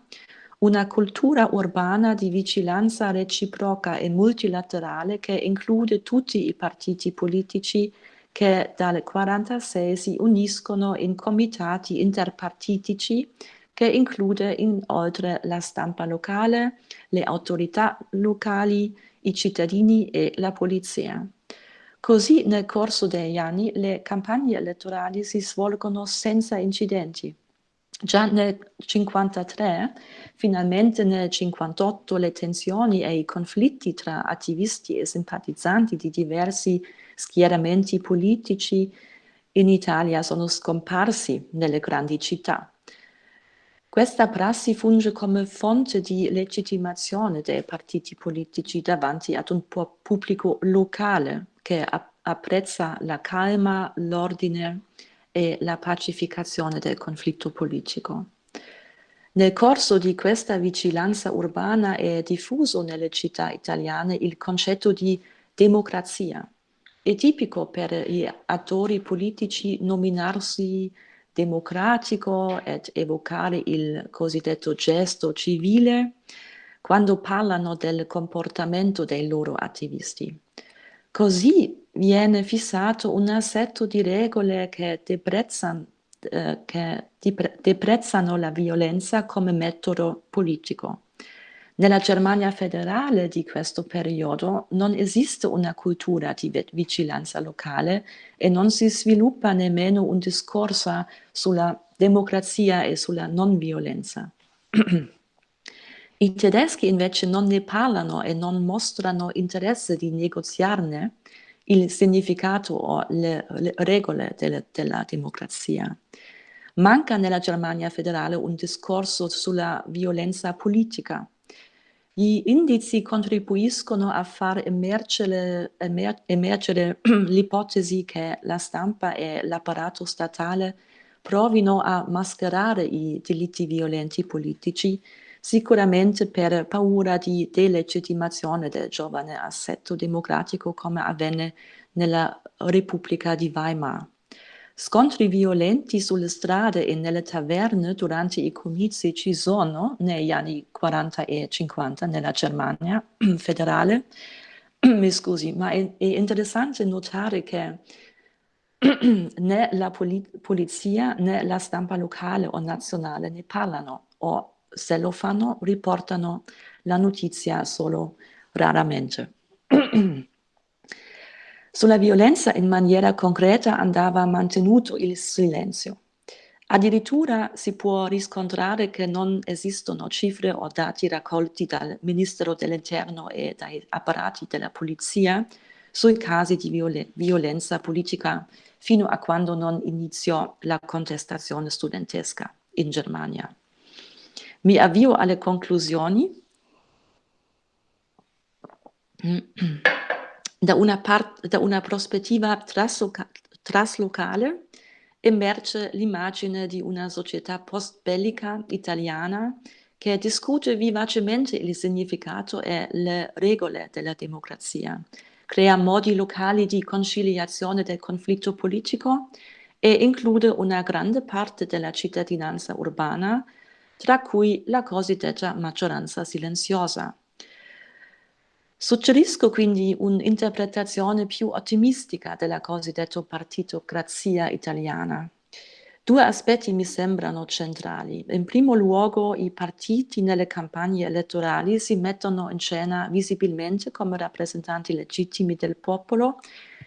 una cultura urbana di vigilanza reciproca e multilaterale che include tutti i partiti politici che dal 1946 si uniscono in comitati interpartitici che include inoltre la stampa locale, le autorità locali, i cittadini e la polizia. Così nel corso degli anni le campagne elettorali si svolgono senza incidenti. Già nel 1953, finalmente nel 1958, le tensioni e i conflitti tra attivisti e simpatizzanti di diversi schieramenti politici in Italia sono scomparsi nelle grandi città. Questa prassi funge come fonte di legittimazione dei partiti politici davanti ad un pubblico locale che apprezza la calma, l'ordine e la pacificazione del conflitto politico. Nel corso di questa vigilanza urbana è diffuso nelle città italiane il concetto di democrazia. È tipico per gli attori politici nominarsi democratico ed evocare il cosiddetto gesto civile quando parlano del comportamento dei loro attivisti. Così viene fissato un assetto di regole che deprezzano eh, che deprezzano la violenza come metodo politico. Nella Germania federale di questo periodo non esiste una cultura di vigilanza locale e non si sviluppa nemmeno un discorso sulla democrazia e sulla non violenza. I tedeschi invece non ne parlano e non mostrano interesse di negoziarne il significato o le, le regole delle, della democrazia. Manca nella Germania federale un discorso sulla violenza politica. Gli indizi contribuiscono a far emergere, emer, emergere l'ipotesi che la stampa e l'apparato statale provino a mascherare i delitti violenti politici, sicuramente per paura di delegittimazione del giovane assetto democratico come avvenne nella Repubblica di Weimar. Scontri violenti sulle strade e nelle taverne durante i comizi ci sono negli anni 40 e 50 nella Germania federale. Mi scusi, ma è, è interessante notare che né la polizia né la stampa locale o nazionale ne parlano o se lo fanno riportano la notizia solo raramente. Sulla violenza in maniera concreta andava mantenuto il silenzio. Addirittura si può riscontrare che non esistono cifre o dati raccolti dal Ministero dell'Interno e dai apparati della polizia sui casi di violen violenza politica fino a quando non iniziò la contestazione studentesca in Germania. Mi avvio alle conclusioni. Da una, da una prospettiva trasloca traslocale emerge l'immagine di una società post-bellica italiana che discute vivacemente il significato e le regole della democrazia, crea modi locali di conciliazione del conflitto politico e include una grande parte della cittadinanza urbana, tra cui la cosiddetta maggioranza silenziosa. Suggerisco quindi un'interpretazione più ottimistica della cosiddetta partitocrazia italiana. Due aspetti mi sembrano centrali. In primo luogo, i partiti nelle campagne elettorali si mettono in scena visibilmente come rappresentanti legittimi del popolo.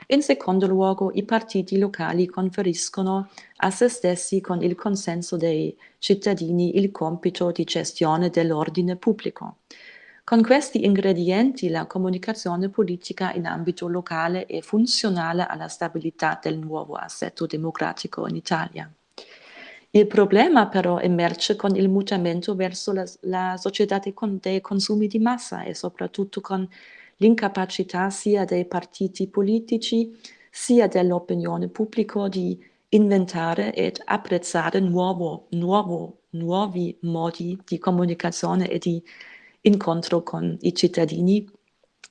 In secondo luogo, i partiti locali conferiscono a se stessi con il consenso dei cittadini il compito di gestione dell'ordine pubblico. Con questi ingredienti la comunicazione politica in ambito locale è funzionale alla stabilità del nuovo assetto democratico in Italia. Il problema però emerge con il mutamento verso la, la società dei, dei consumi di massa e soprattutto con l'incapacità sia dei partiti politici sia dell'opinione pubblica di inventare ed apprezzare nuovo, nuovo, nuovi modi di comunicazione e di incontro con i cittadini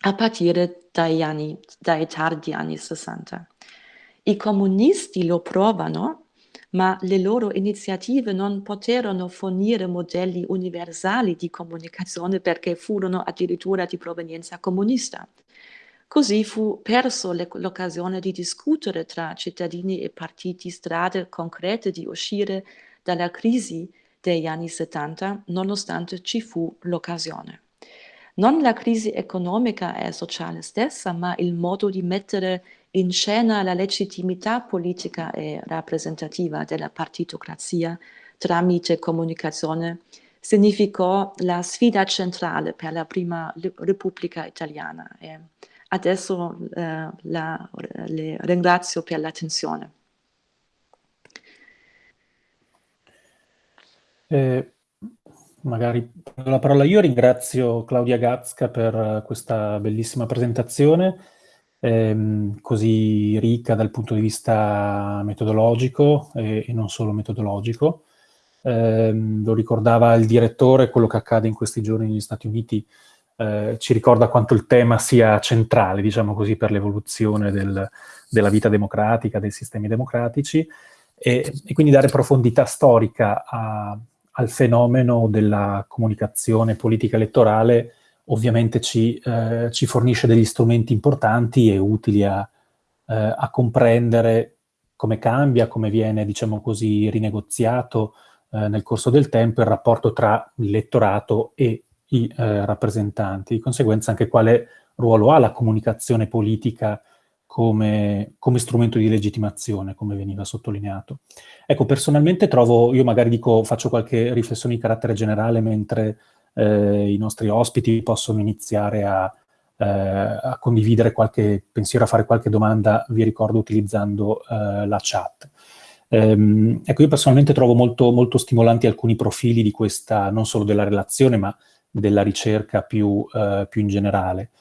a partire dai, anni, dai tardi anni 60. I comunisti lo provano, ma le loro iniziative non poterono fornire modelli universali di comunicazione perché furono addirittura di provenienza comunista. Così fu perso l'occasione di discutere tra cittadini e partiti strade concrete di uscire dalla crisi degli anni 70, nonostante ci fu l'occasione. Non la crisi economica e sociale stessa, ma il modo di mettere in scena la legittimità politica e rappresentativa della partitocrazia tramite comunicazione significò la sfida centrale per la prima Repubblica italiana. E adesso eh, la, le ringrazio per l'attenzione. Eh, magari la parola io, ringrazio Claudia Gazzca per questa bellissima presentazione, ehm, così ricca dal punto di vista metodologico e, e non solo metodologico. Eh, lo ricordava il direttore, quello che accade in questi giorni negli Stati Uniti eh, ci ricorda quanto il tema sia centrale, diciamo così, per l'evoluzione del, della vita democratica, dei sistemi democratici, e, e quindi dare profondità storica a, al fenomeno della comunicazione politica elettorale ovviamente ci, eh, ci, fornisce degli strumenti importanti e utili a, eh, a, comprendere come cambia, come viene, diciamo così, rinegoziato eh, nel corso del tempo il rapporto tra l'elettorato e i eh, rappresentanti. Di conseguenza anche quale ruolo ha la comunicazione politica come, come, strumento di legittimazione, come veniva sottolineato. Ecco, personalmente trovo, io magari dico, faccio qualche riflessione di carattere generale mentre eh, i nostri ospiti possono iniziare a, eh, a, condividere qualche pensiero, a fare qualche domanda, vi ricordo, utilizzando eh, la chat. Ehm, ecco, io personalmente trovo molto, molto stimolanti alcuni profili di questa, non solo della relazione, ma della ricerca più, uh, più in generale.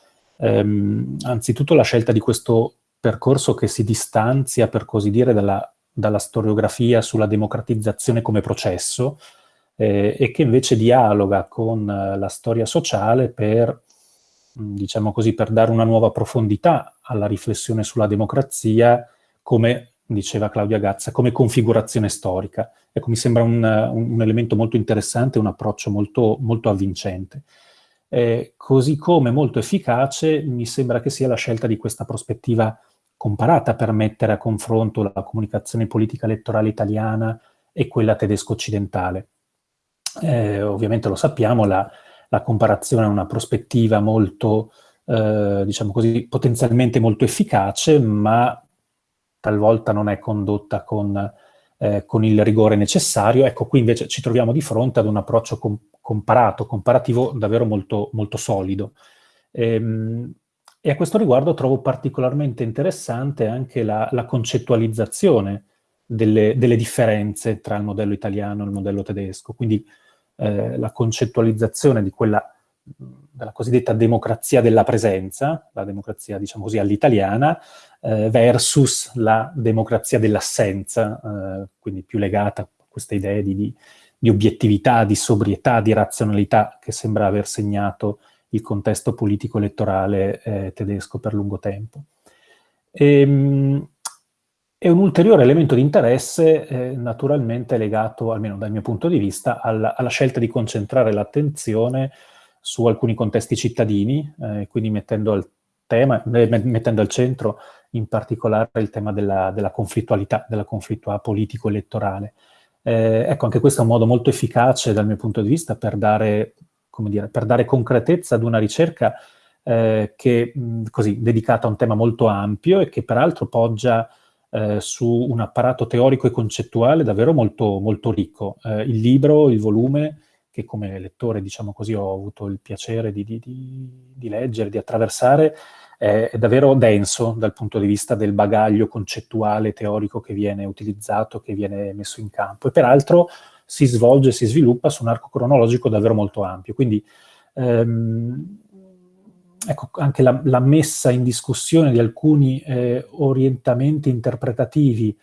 Um, anzitutto la scelta di questo percorso che si distanzia, per così dire, dalla, dalla storiografia sulla democratizzazione come processo eh, e che invece dialoga con uh, la storia sociale per, diciamo così, per dare una nuova profondità alla riflessione sulla democrazia come diceva Claudia Gazza, come configurazione storica. Ecco, mi sembra un, un elemento molto interessante, un approccio molto, molto avvincente. Eh, così come molto efficace mi sembra che sia la scelta di questa prospettiva comparata per mettere a confronto la comunicazione politica elettorale italiana e quella tedesco-occidentale. Eh, ovviamente lo sappiamo, la, la, comparazione è una prospettiva molto, eh, diciamo così, potenzialmente molto efficace, ma talvolta non è condotta con, eh, con, il rigore necessario. Ecco, qui invece ci troviamo di fronte ad un approccio com comparato, comparativo davvero molto, molto solido. Ehm, e a questo riguardo trovo particolarmente interessante anche la, la concettualizzazione delle, delle, differenze tra il modello italiano e il modello tedesco, quindi eh, la concettualizzazione di quella della cosiddetta democrazia della presenza, la democrazia, diciamo così, all'italiana, eh, versus la democrazia dell'assenza, eh, quindi più legata a queste idee di, di, di, obiettività, di sobrietà, di razionalità che sembra aver segnato il contesto politico-elettorale eh, tedesco per lungo tempo. E, ehm, e un ulteriore elemento di interesse eh, naturalmente legato, almeno dal mio punto di vista, alla, alla scelta di concentrare l'attenzione su alcuni contesti cittadini, eh, quindi mettendo al, tema, eh, mettendo al centro in particolare il tema della, della conflittualità, della conflittualità politico-elettorale. Eh, ecco, anche questo è un modo molto efficace dal mio punto di vista per dare, dire, per dare concretezza ad una ricerca eh, che, così, dedicata a un tema molto ampio e che peraltro poggia eh, su un apparato teorico e concettuale davvero molto, molto ricco. Eh, il libro, il volume, che come lettore, diciamo così, ho avuto il piacere di, di, di leggere, di attraversare, è, è davvero denso dal punto di vista del bagaglio concettuale, teorico che viene utilizzato, che viene messo in campo. E peraltro si svolge, si sviluppa su un arco cronologico davvero molto ampio. Quindi ehm, ecco, anche la, la, messa in discussione di alcuni eh, orientamenti interpretativi,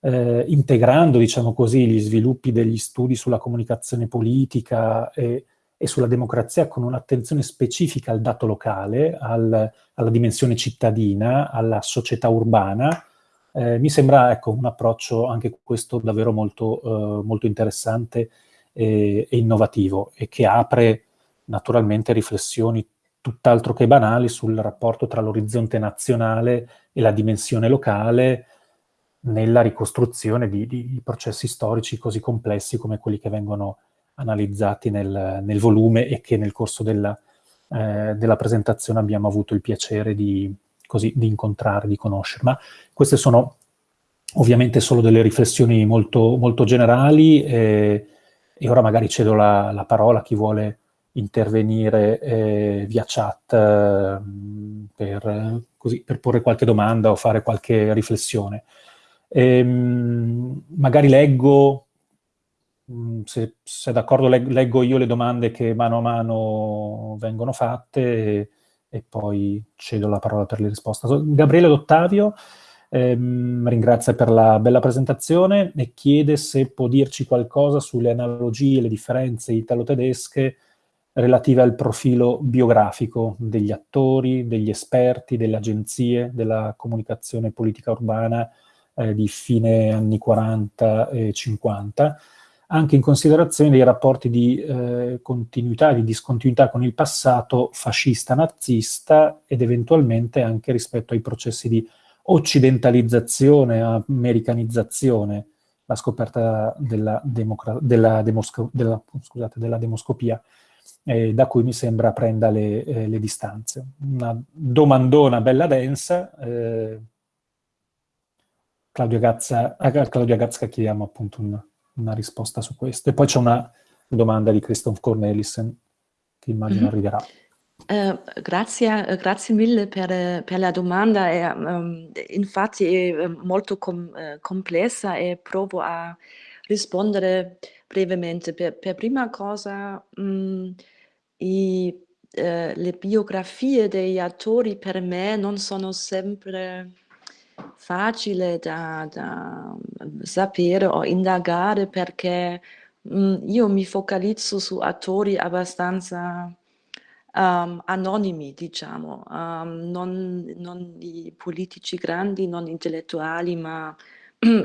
eh, integrando, diciamo così, gli sviluppi degli studi sulla comunicazione politica e e sulla democrazia con un'attenzione specifica al dato locale, al, alla dimensione cittadina, alla società urbana, eh, mi sembra ecco, un approccio anche questo davvero molto, eh, molto interessante e, e, innovativo e che apre naturalmente riflessioni tutt'altro che banali sul rapporto tra l'orizzonte nazionale e la dimensione locale nella ricostruzione di, di processi storici così complessi come quelli che vengono analizzati nel, nel volume e che nel corso della, eh, della, presentazione abbiamo avuto il piacere di, così, di incontrare, di conoscere. Ma queste sono ovviamente solo delle riflessioni molto, molto generali e, e, ora magari cedo la, la, parola a chi vuole intervenire eh, via chat eh, per, così, per, porre qualche domanda o fare qualche riflessione. Ehm, magari leggo se, se d'accordo leggo io le domande che mano a mano vengono fatte e, e poi cedo la parola per le risposte. Gabriele D'Ottavio ehm, ringrazia per la bella presentazione e chiede se può dirci qualcosa sulle analogie le differenze italo-tedesche relative al profilo biografico degli attori, degli esperti, delle agenzie, della comunicazione politica urbana eh, di fine anni 40 e 50, anche in considerazione dei rapporti di eh, continuità, di discontinuità con il passato fascista-nazista ed eventualmente anche rispetto ai processi di occidentalizzazione, americanizzazione, la scoperta della, della, della, scusate, della demoscopia, eh, da cui mi sembra prenda le, eh, le distanze. Una domandona bella densa. Eh, Claudio Gazza, a Claudia Gazza chiediamo appunto un, una risposta su questo. E poi c'è una domanda di Christoph Cornelissen che immagino mm -hmm. arriverà. Uh, grazie, grazie, mille per, per la domanda, è, um, infatti è molto com complessa e provo a rispondere brevemente. Per, per prima cosa, mh, i, uh, le biografie degli attori per me non sono sempre facile da, da sapere o indagare perché mh, mm, io mi focalizzo su attori abbastanza um, anonimi, diciamo, um, non, non i politici grandi, non intellettuali, ma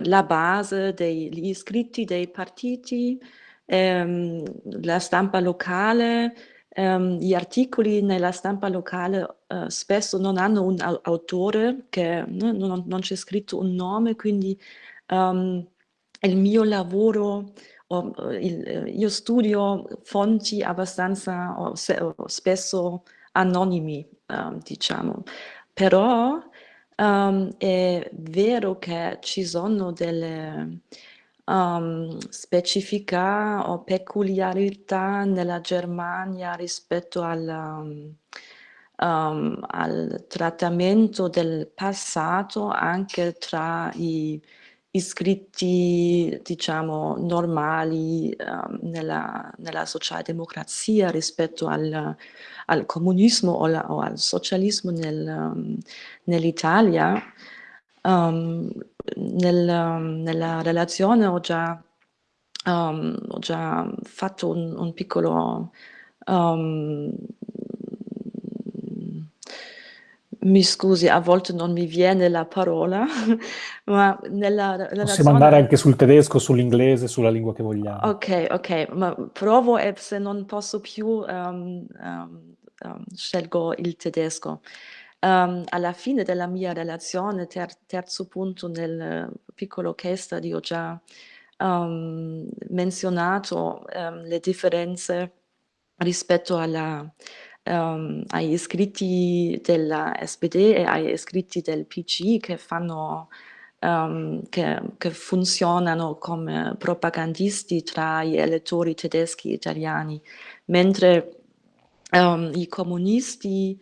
la base degli iscritti dei partiti, ehm, la stampa locale, Um, gli articoli nella stampa locale uh, spesso non hanno un autore, che no, non, non c'è scritto un nome, quindi um, il mio lavoro, oh, il, io studio fonti abbastanza oh, se, oh, spesso anonimi, uh, diciamo. Però um, è vero che ci sono delle um, specifica o peculiarità nella Germania rispetto al, um, al trattamento del passato anche tra i iscritti, diciamo, normali um, nella, nella socialdemocrazia rispetto al, al comunismo o, la, o, al socialismo nel, um, nell'Italia. Nel, nella relazione ho già, um, ho già fatto un, un piccolo um, mi scusi, a volte non mi viene la parola, ma nella relazione... Possiamo andare anche sul tedesco, sull'inglese, sulla lingua che vogliamo. Ok, ok, ma provo e se non posso più um, um, um, scelgo il tedesco. Um, alla fine della mia relazione, ter terzo punto nel piccolo case study, ho già um, menzionato um, le differenze rispetto alla, agli iscritti della SPD e agli iscritti del PC che fanno che, che, funzionano come propagandisti tra gli elettori tedeschi e italiani, mentre i comunisti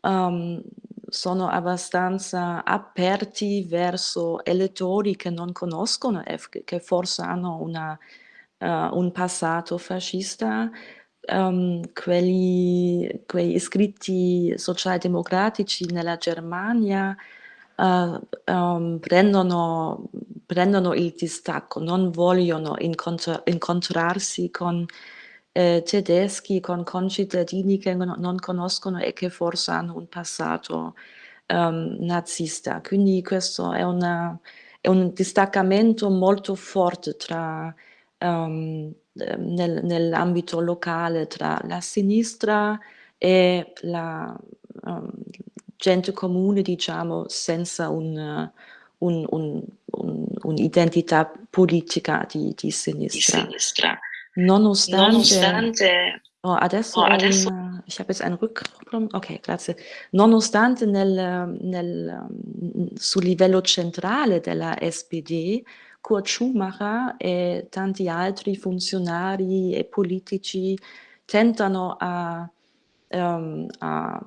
um, sono abbastanza aperti verso elettori che non conoscono e che forse hanno una, uh, un passato fascista, um, quelli, quei iscritti socialdemocratici nella Germania uh, um, prendono, prendono, il distacco, non vogliono incontr incontrarsi con eh, tedeschi con concittadini che non, conoscono e che forse hanno un passato um, nazista. Quindi questo è, una, è, un distaccamento molto forte tra, um, nel, nell'ambito locale tra la sinistra e la um, gente comune, diciamo, senza un, un, un, un'identità politica di, di sinistra. Di sinistra. Nonostante, Nonostante oh, adesso, oh, adesso... Un, ich habe jetzt einen Rückkopplung, ok, grazie. Nonostante nel, nel, sul livello centrale della SPD, Kurt Schumacher e tanti altri funzionari e politici tentano a, um, a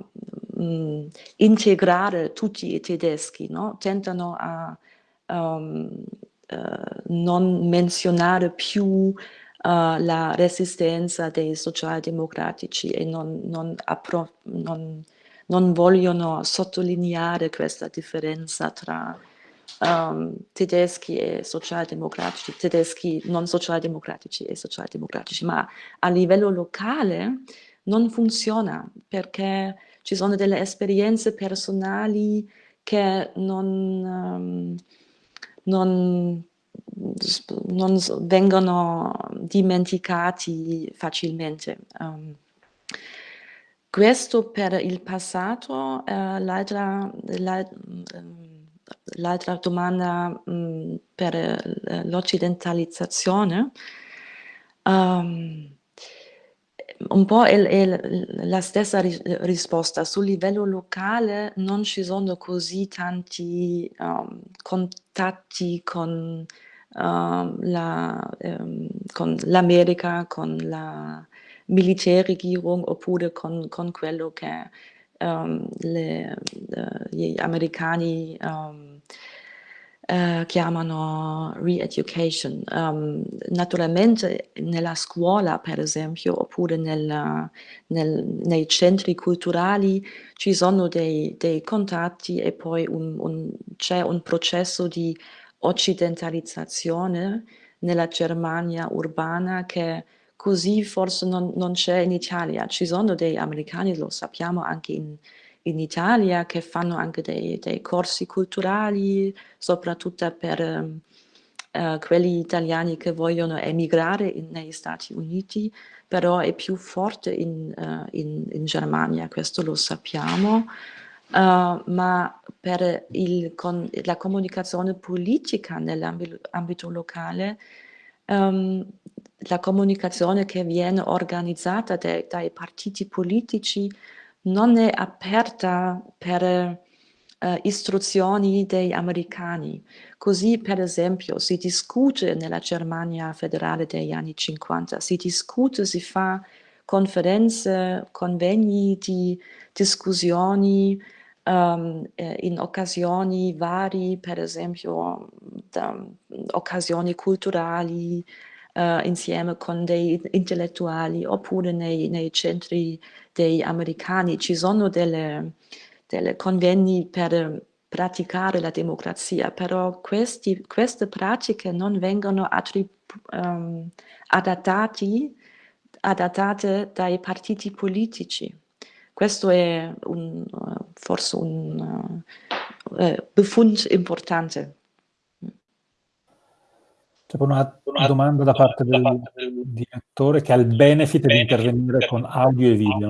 um, integrare tutti i tedeschi, no? tentano a um, uh, non menzionare più uh, la resistenza dei socialdemocratici e non, non, non, non, vogliono sottolineare questa differenza tra um, tedeschi e socialdemocratici, tedeschi non socialdemocratici e socialdemocratici, ma a livello locale non funziona perché ci sono delle esperienze personali che non, um, non non vengono dimenticati facilmente. Um, questo per il passato, uh, l'altra um, domanda um, per uh, l'occidentalizzazione, um, un po' è, è, la stessa ri risposta. Sul livello locale non ci sono così tanti um, contatti con Ehm, la, ähm, con l'America, con la Militärregierung oppure con, con quello che um, le, uh, gli americani um, uh, chiamano re-education. Um, naturalmente nella scuola, per esempio, oppure nel, nel, nei centri culturali ci sono dei, dei contatti e poi c'è un processo di occidentalizzazione nella Germania urbana che così forse non, non c'è in Italia. Ci sono dei americani, lo sappiamo anche in, in Italia, che fanno anche dei, dei corsi culturali, soprattutto per uh, quelli italiani che vogliono emigrare in, negli Stati Uniti, però è più forte in, uh, in, in Germania, questo lo sappiamo. Uh, ma per il, con, la comunicazione politica nell'ambito locale, um, la comunicazione che viene organizzata dai, dai partiti politici non è aperta per uh, istruzioni degli americani. Così, per esempio, si discute nella Germania federale degli anni 50, si discute, si fa conferenze, convegni di discussioni, um, in occasioni vari, per esempio da, occasioni culturali, uh, insieme con dei intellettuali, oppure nei, nei, centri dei americani. Ci sono delle, delle convegni per praticare la democrazia, però questi, queste pratiche non vengono um, adattati, adattate dai partiti politici. Questo è un, forse un uh, Befund importante. C'è una, una domanda da parte del, del direttore che ha il benefit di intervenire con audio e video.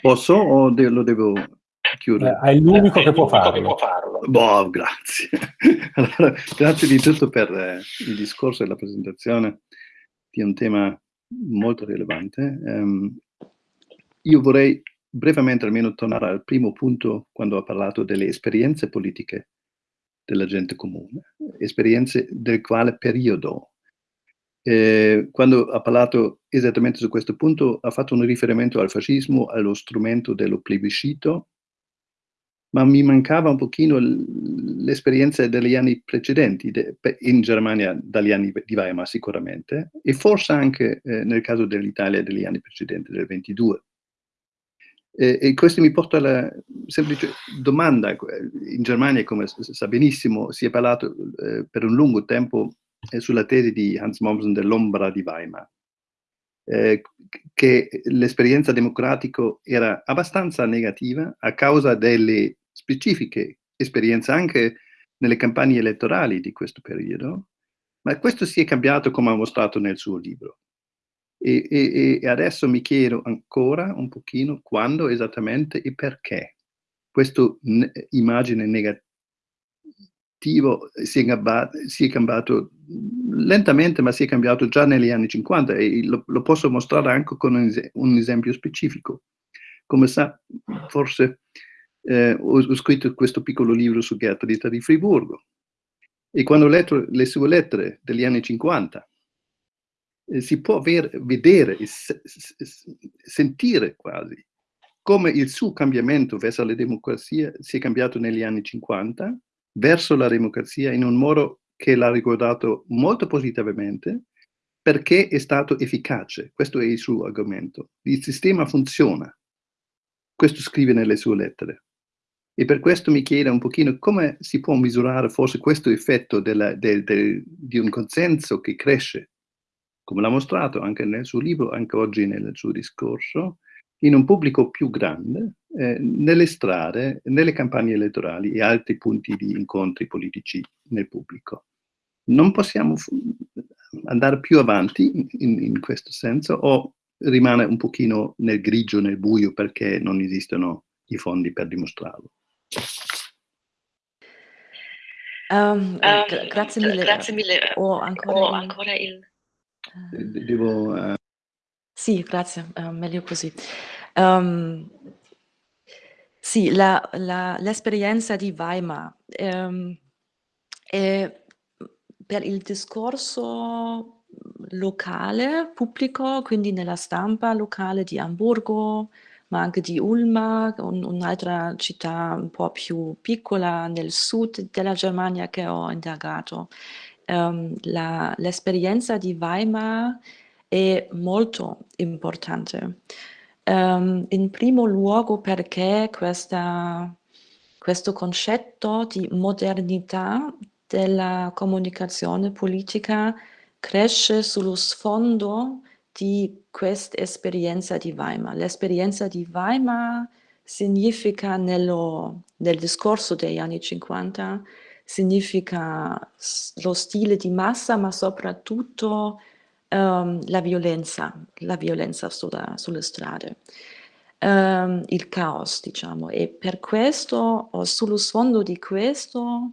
Posso o de lo devo chiudere? Eh, è l'unico che, può farlo. Boh, grazie. allora, grazie di tutto per eh, il discorso e la presentazione di un tema molto rilevante. Um, io vorrei brevemente almeno tornare al primo punto quando ha parlato delle esperienze politiche della gente comune, esperienze del quale periodo. Eh, quando ha parlato esattamente su questo punto ha fatto un riferimento al fascismo, allo strumento dello plebiscito, ma mi mancava un pochino l'esperienza degli anni precedenti, in Germania dagli anni di Weimar sicuramente, e forse anche eh, nel caso dell'Italia degli anni precedenti, del 22. E, e questo mi porta alla semplice domanda. In Germania, come sa benissimo, si è parlato eh, per un lungo tempo eh, sulla tesi di Hans Mommsen dell'ombra di Weimar, eh, che l'esperienza democratica era abbastanza negativa a causa delle specifiche esperienze anche nelle campagne elettorali di questo periodo, ma questo si è cambiato come ha mostrato nel suo libro. E, e, e, adesso mi chiedo ancora un pochino quando esattamente e perché questo ne immagine negativo si è, cambiato, si è, cambiato, lentamente, ma si è cambiato già negli anni 50 e lo, lo posso mostrare anche con un, es un, esempio specifico. Come sa, forse eh, ho, ho, scritto questo piccolo libro su Gertrudita di Friburgo e quando ho letto le sue lettere degli anni 50 eh, si può vedere e se, sentire quasi come il suo cambiamento verso la democrazia si è cambiato negli anni 50 verso la democrazia in un modo che l'ha ricordato molto positivamente perché è stato efficace. Questo è il suo argomento. Il sistema funziona. Questo scrive nelle sue lettere. E per questo mi chiede un pochino come si può misurare forse questo effetto della, del, del, di un consenso che cresce, come l'ha mostrato anche nel suo libro, anche oggi nel suo discorso, in un pubblico più grande, eh, nelle strade, nelle campagne elettorali e altri punti di incontri politici nel pubblico. Non possiamo andare più avanti in, in questo senso o rimane un pochino nel grigio, nel buio perché non esistono i fondi per dimostrarlo. Um, um, grazie mille. Grazie mille. Ho ancora, ho ancora il... Devo... Uh... Sì, grazie, uh, meglio così. Um, sì, l'esperienza di Weimar um, è per il discorso locale, pubblico, quindi nella stampa locale di Amburgo, ma anche di Ulma, un, un'altra città un po' più piccola nel sud della Germania che ho indagato. Um, l'esperienza di Weimar è molto importante. Um, in primo luogo perché questa, questo concetto di modernità della comunicazione politica cresce sullo sfondo di questa esperienza di Weimar. L'esperienza di Weimar significa nello, nel discorso degli anni 50, significa lo stile di massa, ma soprattutto um, la violenza, la violenza sulla, sulle strade. Um, il caos, diciamo, e per questo, o sullo sfondo di questo,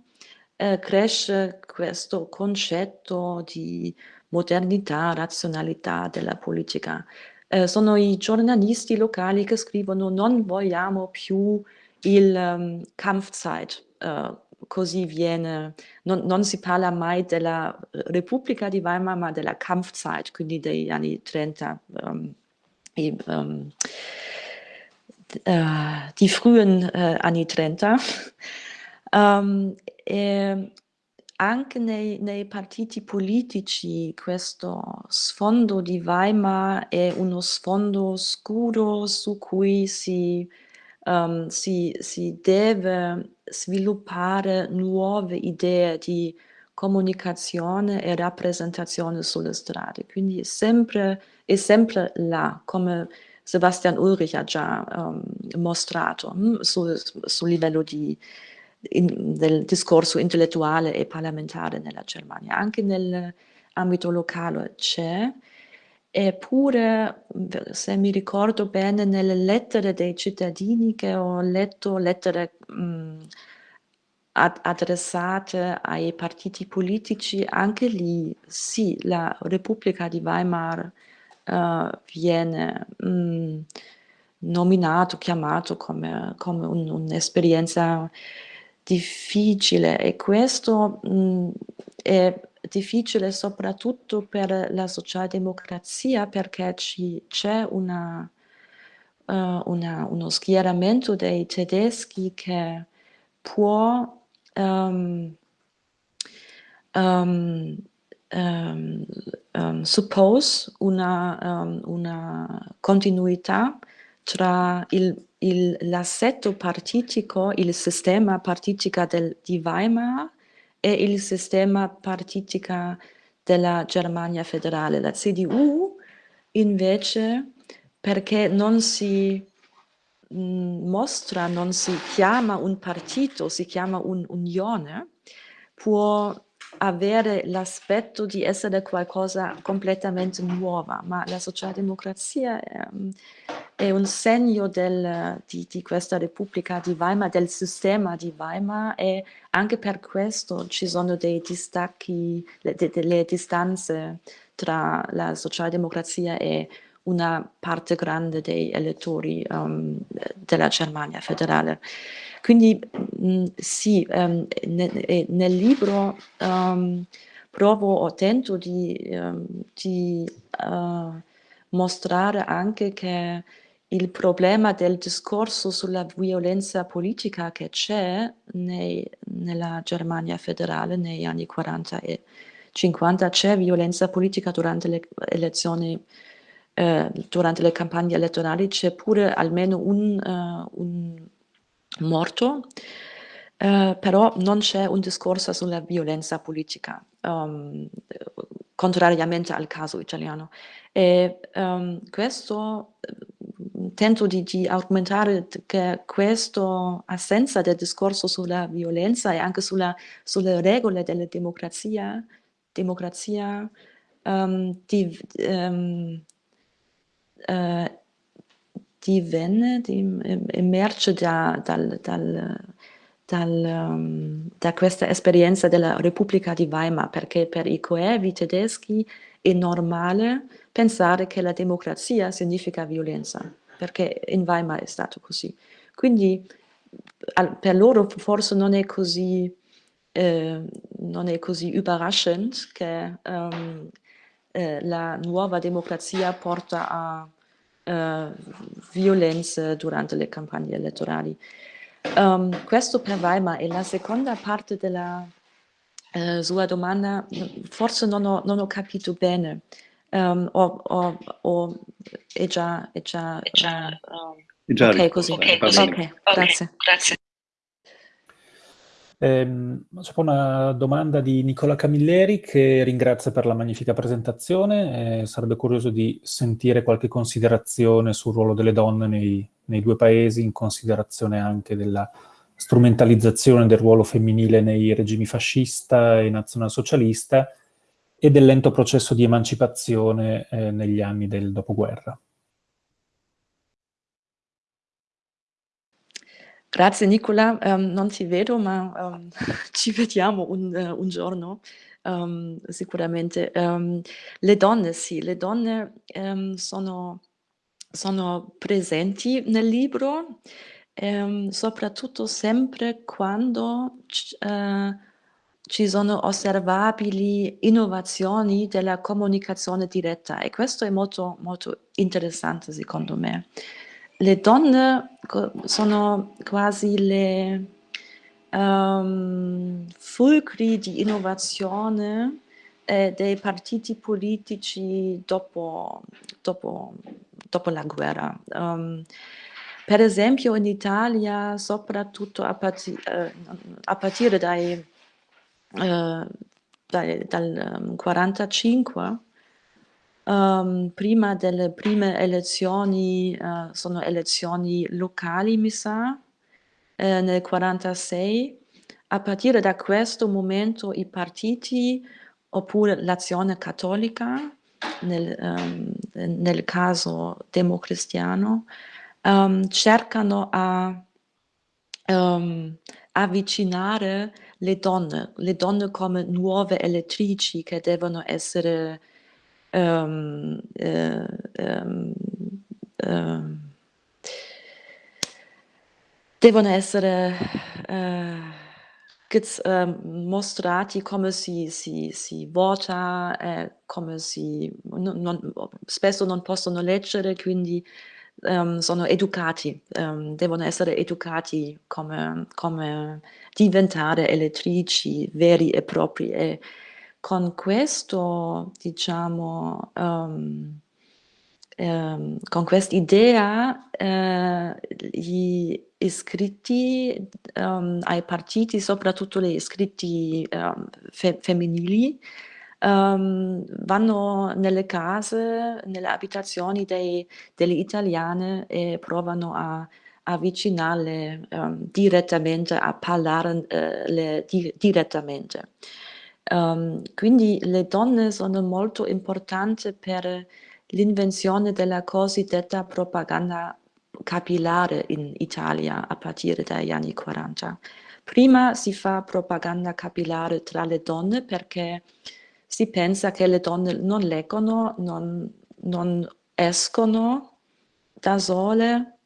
eh, cresce questo concetto di modernità, razionalità della politica. Eh, sono i giornalisti locali che scrivono non vogliamo più il um, Kampfzeit, uh, così viene, non, non, si parla mai della Repubblica di Weimar, ma della Kampfzeit, quindi degli anni 30, um, e, um, uh, die frühen uh, anni 30. um, e, anche nei, nei, partiti politici questo sfondo di Weimar è uno sfondo scuro su cui si, um, si, si deve sviluppare nuove idee di comunicazione e rappresentazione sulle strade. Quindi è sempre, è sempre là, come Sebastian Ulrich ha già um, mostrato, hm, sul, sul livello di, in, del discorso intellettuale e parlamentare nella Germania. Anche nell'ambito locale c'è, eppure, se mi ricordo bene, nelle lettere dei cittadini che ho letto, lettere mh, ad, adressate ai partiti politici, anche lì sì, la Repubblica di Weimar uh, viene mh, nominato, chiamato come, come un'esperienza un difficile. E questo mh, è difficile soprattutto per la socialdemocrazia perché c'è uh, uno schieramento dei tedeschi che può um, um, um, suppose una, una continuità tra l'assetto partitico, il sistema partitico del, di Weimar e il sistema partitico della Germania federale. La CDU invece, perché non si mm, mostra, non si chiama un partito, si chiama un'unione, può avere l'aspetto di essere qualcosa completamente nuova, ma la socialdemocrazia è, ehm, è un segno del, di, di, questa Repubblica di Weimar, del sistema di Weimar e anche per questo ci sono dei distacchi, le, delle distanze tra la socialdemocrazia e una parte grande dei elettori um, della Germania federale. Quindi mm, sì, um, ne, nel libro um, provo o tento di, um, di uh, mostrare anche che il problema del discorso sulla violenza politica che c'è nella Germania federale negli anni 40 e 50 c'è violenza politica durante le elezioni, eh, durante le campagne elettorali, c'è pure almeno un, uh, un morto, uh, però non c'è un discorso sulla violenza politica, um, contrariamente al caso italiano. E um, questo tento di, di, argomentare che questa assenza del discorso sulla violenza e anche sulla, sulle regole della democrazia, democrazia um, di, um, uh, divenne, di, emerge da, dal, dal, dal, um, da questa esperienza della Repubblica di Weimar, perché per i coevi tedeschi è normale pensare che la democrazia significa violenza perché in Weimar è stato così. Quindi per loro forse non è così, eh, non è così überraschend che um, eh, la nuova democrazia porta a uh, violenze durante le campagne elettorali. Um, questo per Weimar e la seconda parte della uh, sua domanda forse non ho, non ho capito bene um, o, o, o, è già, è già, è già, um, è già ok così, okay, così. Okay, grazie. grazie. Eh, una domanda di Nicola Camilleri che ringrazia per la magnifica presentazione e sarebbe curioso di sentire qualche considerazione sul ruolo delle donne nei, nei due paesi, in considerazione anche della strumentalizzazione del ruolo femminile nei regimi fascista e nazionalsocialista e del lento processo di emancipazione eh, negli anni del dopoguerra. Grazie Nicola, um, non ti vedo ma um, ci vediamo un, uh, un giorno um, sicuramente. le donne sì, le donne sono, sono, presenti nel libro, soprattutto sempre quando uh, ci sono osservabili innovazioni della comunicazione diretta e questo è molto, molto interessante secondo me. Le donne sono quasi le um, fulcri di innovazione eh, dei partiti politici dopo, dopo, dopo la guerra. Um, per esempio in Italia, soprattutto a, partire, eh, a partire dai eh, dal, dal 1945, um, prima delle prime elezioni, uh, sono elezioni locali, mi sa, eh, nel 1946. A partire da questo momento i partiti, oppure l'azione cattolica, nel, um, nel caso democristiano, um, cercano a avvicinare le donne, le donne come nuove elettrici che devono essere um, um, uh, devono essere uh, mostrati come si, si, si vota, come si, non, non, spesso non possono leggere, quindi um, sono educati, um, devono essere educati come, come, diventare elettrici veri e propri e con questo, diciamo, um, con quest'idea uh, gli iscritti ai partiti, soprattutto gli iscritti fe femminili, um, vanno nelle case, nelle abitazioni dei, delle italiane e provano a avvicinarle um, direttamente, a parlare di, direttamente. Um, quindi le donne sono molto importanti per l'invenzione della cosiddetta propaganda capillare in Italia a partire dagli anni 40. Prima si fa propaganda capillare tra le donne perché si pensa che le donne non leggono, non, non escono da sole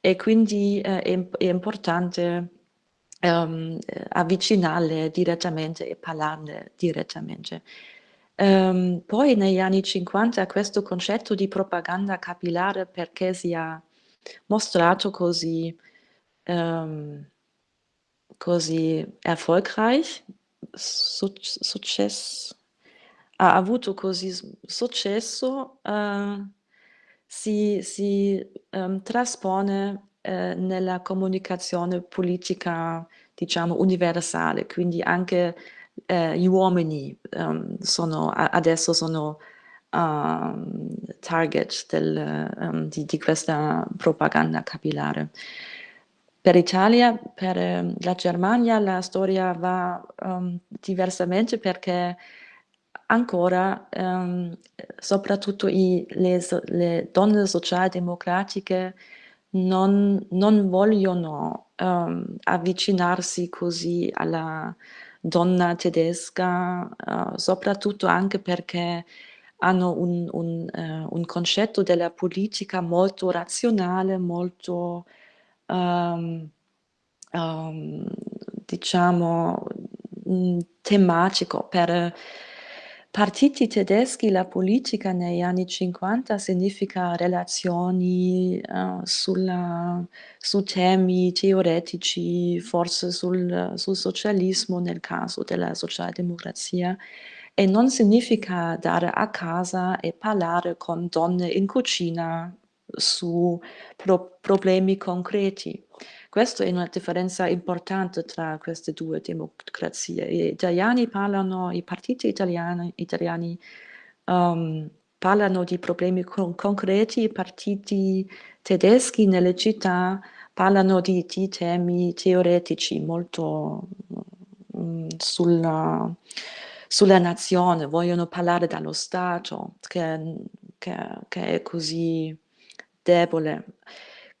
e quindi eh, è, è, importante um, avvicinarle direttamente e parlarne direttamente. Um, poi negli anni 50 questo concetto di propaganda capillare perché si è mostrato così, um, così erfolgreich, successo, ha avuto così successo uh, si, si um, traspone uh, nella comunicazione politica, diciamo, universale, quindi anche uh, gli uomini um, sono, adesso sono um, target del, um, di, di, questa propaganda capillare. Per l'Italia, per la Germania, la storia va diversamente perché ancora, soprattutto i, le, le, donne socialdemocratiche non, non vogliono um, avvicinarsi così alla donna tedesca, uh, soprattutto anche perché hanno un, un, uh, un, concetto della politica molto razionale, molto, um, diciamo, mm, tematico per partiti tedeschi la politica negli anni 50 significa relazioni uh, sulla, su temi teoretici, forse sul, sul, socialismo nel caso della socialdemocrazia, e non significa dare a casa e parlare con donne in cucina su pro problemi concreti. Questa è una differenza importante tra queste due democrazie. Gli italiani parlano, i partiti italiani, italiani um, parlano di problemi con concreti, i partiti tedeschi nelle città parlano di, di temi teoretici molto um, sulla, sulla nazione, vogliono parlare dallo Stato che, che, che è così debole.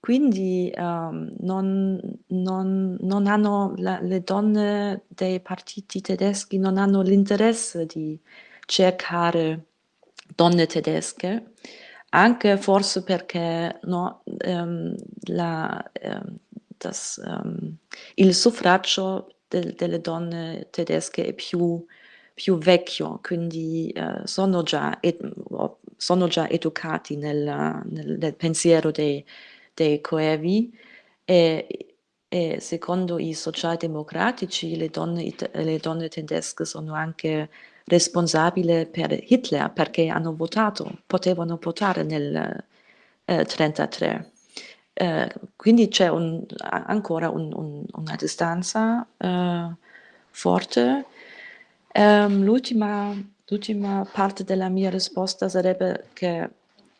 Quindi um, non, non, non, hanno la, le donne dei partiti tedeschi non hanno l'interesse di cercare donne tedesche, anche forse perché no, um, la, um, das, il suffragio de, delle donne tedesche è più, più vecchio, quindi uh, sono, già sono, già, educati nel, nel, nel pensiero dei dei coevi e, e secondo i socialdemocratici le donne, le donne tedesche sono anche responsabili per Hitler perché hanno votato, potevano votare nel 1933. Eh, eh, quindi c'è ancora un, un, una distanza eh, forte. Um, l'ultima, parte della mia risposta sarebbe che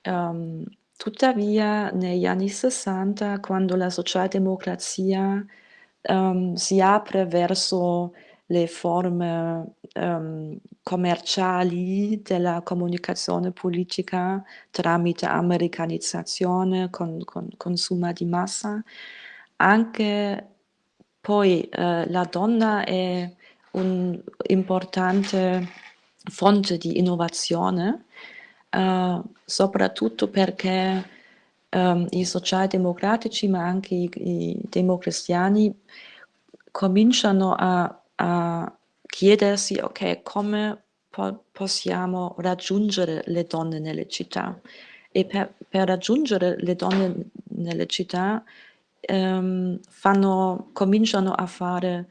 um, Tuttavia, negli anni '60, quando la socialdemocrazia um, si apre verso le forme um, commerciali della comunicazione politica tramite americanizzazione, con, con consumo di massa, anche poi uh, la donna è un'importante fonte di innovazione uh, soprattutto perché um, i socialdemocratici, ma anche i, i democristiani, cominciano a, a chiedersi, ok, come po possiamo raggiungere le donne nelle città? E per, per raggiungere le donne nelle città um, fanno, cominciano a fare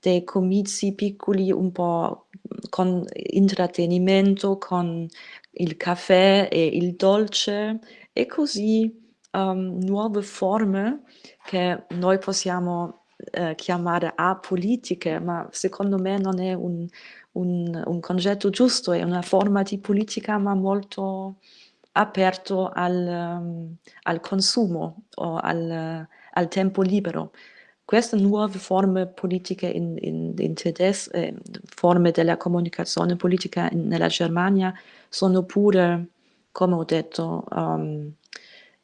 dei comizi piccoli un po' con intrattenimento, con il caffè e il dolce e così um, nuove forme che noi possiamo eh, chiamare apolitiche, ma secondo me non è un, un, un, concetto giusto, è una forma di politica ma molto aperto al, um, al consumo o al, al tempo libero queste nuove forme politiche in, in, in tedesco, eh, forme della comunicazione politica in, nella Germania, sono pure, come ho detto, um,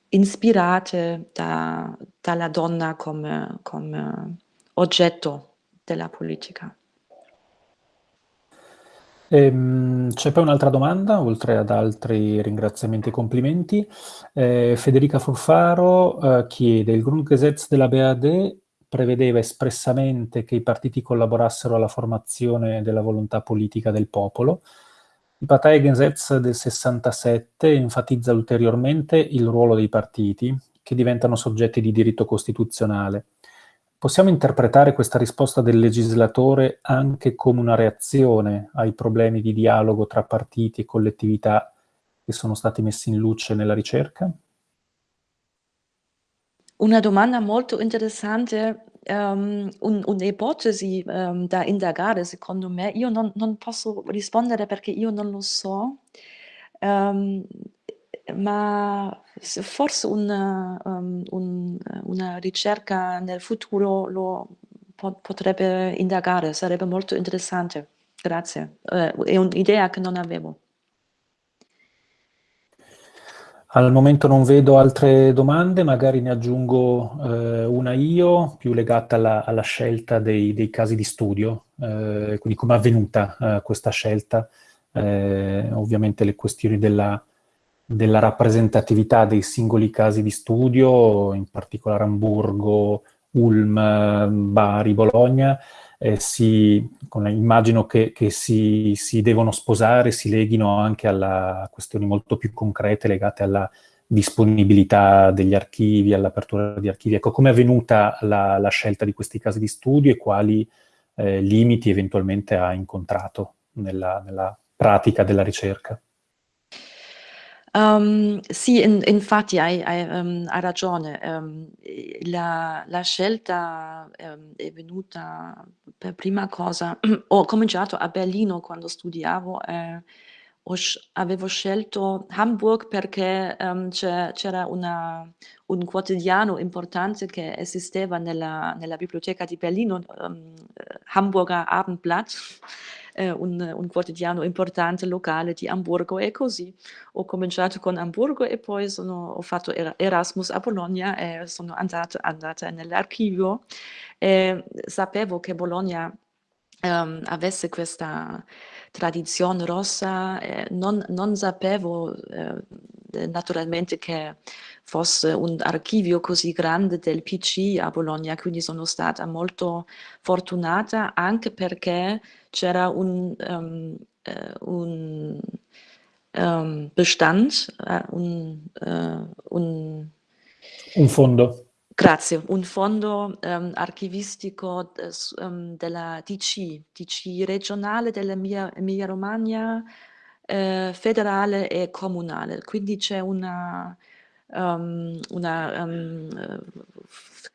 ispirate da, dalla donna come, come oggetto della politica. Ehm, c'è poi un'altra domanda, oltre ad altri ringraziamenti e complimenti. Eh, Federica Furfaro eh, chiede, il Grundgesetz della BAD prevedeva espressamente che i partiti collaborassero alla formazione della volontà politica del popolo. Il Parteigesetz del 67 enfatizza ulteriormente il ruolo dei partiti, che diventano soggetti di diritto costituzionale. possiamo interpretare questa risposta del legislatore anche come una reazione ai problemi di dialogo tra partiti e collettività che sono stati messi in luce nella ricerca? Una domanda molto interessante, um, un, un'ipotesi um, da indagare secondo me. Io non, non, posso rispondere perché io non lo so, um, ma forse una, un, una ricerca nel futuro lo potrebbe indagare, sarebbe molto interessante. Grazie, uh, è un'idea che non avevo. Al momento non vedo altre domande, magari ne aggiungo eh, una io, più legata alla, alla scelta dei, dei, casi di studio, eh, quindi come è avvenuta eh, questa scelta. Eh, ovviamente le questioni della, della, rappresentatività dei singoli casi di studio, in particolare Hamburgo, Ulm, Bari, Bologna, eh, si, con, immagino che, che si, si, devono sposare, si leghino anche a questioni molto più concrete legate alla disponibilità degli archivi, all'apertura di archivi. Ecco, come è avvenuta la, la, scelta di questi casi di studio e quali eh, limiti eventualmente ha incontrato nella, nella pratica della ricerca? Um, sì, in, infatti hai, hai, um, hai ragione. Um, la, la, scelta è venuta per prima cosa. Ho cominciato a Berlino quando studiavo. Eh, avevo scelto Hamburg perché c'era un quotidiano importante che esisteva nella, nella biblioteca di Berlino, Hamburger Abendblatt eh, un, un, quotidiano importante locale di Hamburgo e così. Ho cominciato con Hamburgo e poi sono, ho fatto Erasmus a Bologna e sono andata, andata nell'archivio. E sapevo che Bologna um, avesse questa tradizione rossa, eh, non, non, sapevo eh, naturalmente che fosse un archivio così grande del PC a Bologna, quindi sono stata molto fortunata anche perché c'era un, um, un um, Bestand, uh, un, uh, un, un fondo. Grazie, un fondo um, archivistico um, della DC, DC regionale dell'Emilia Romagna, eh, federale e comunale. Quindi c'è una, um, una um,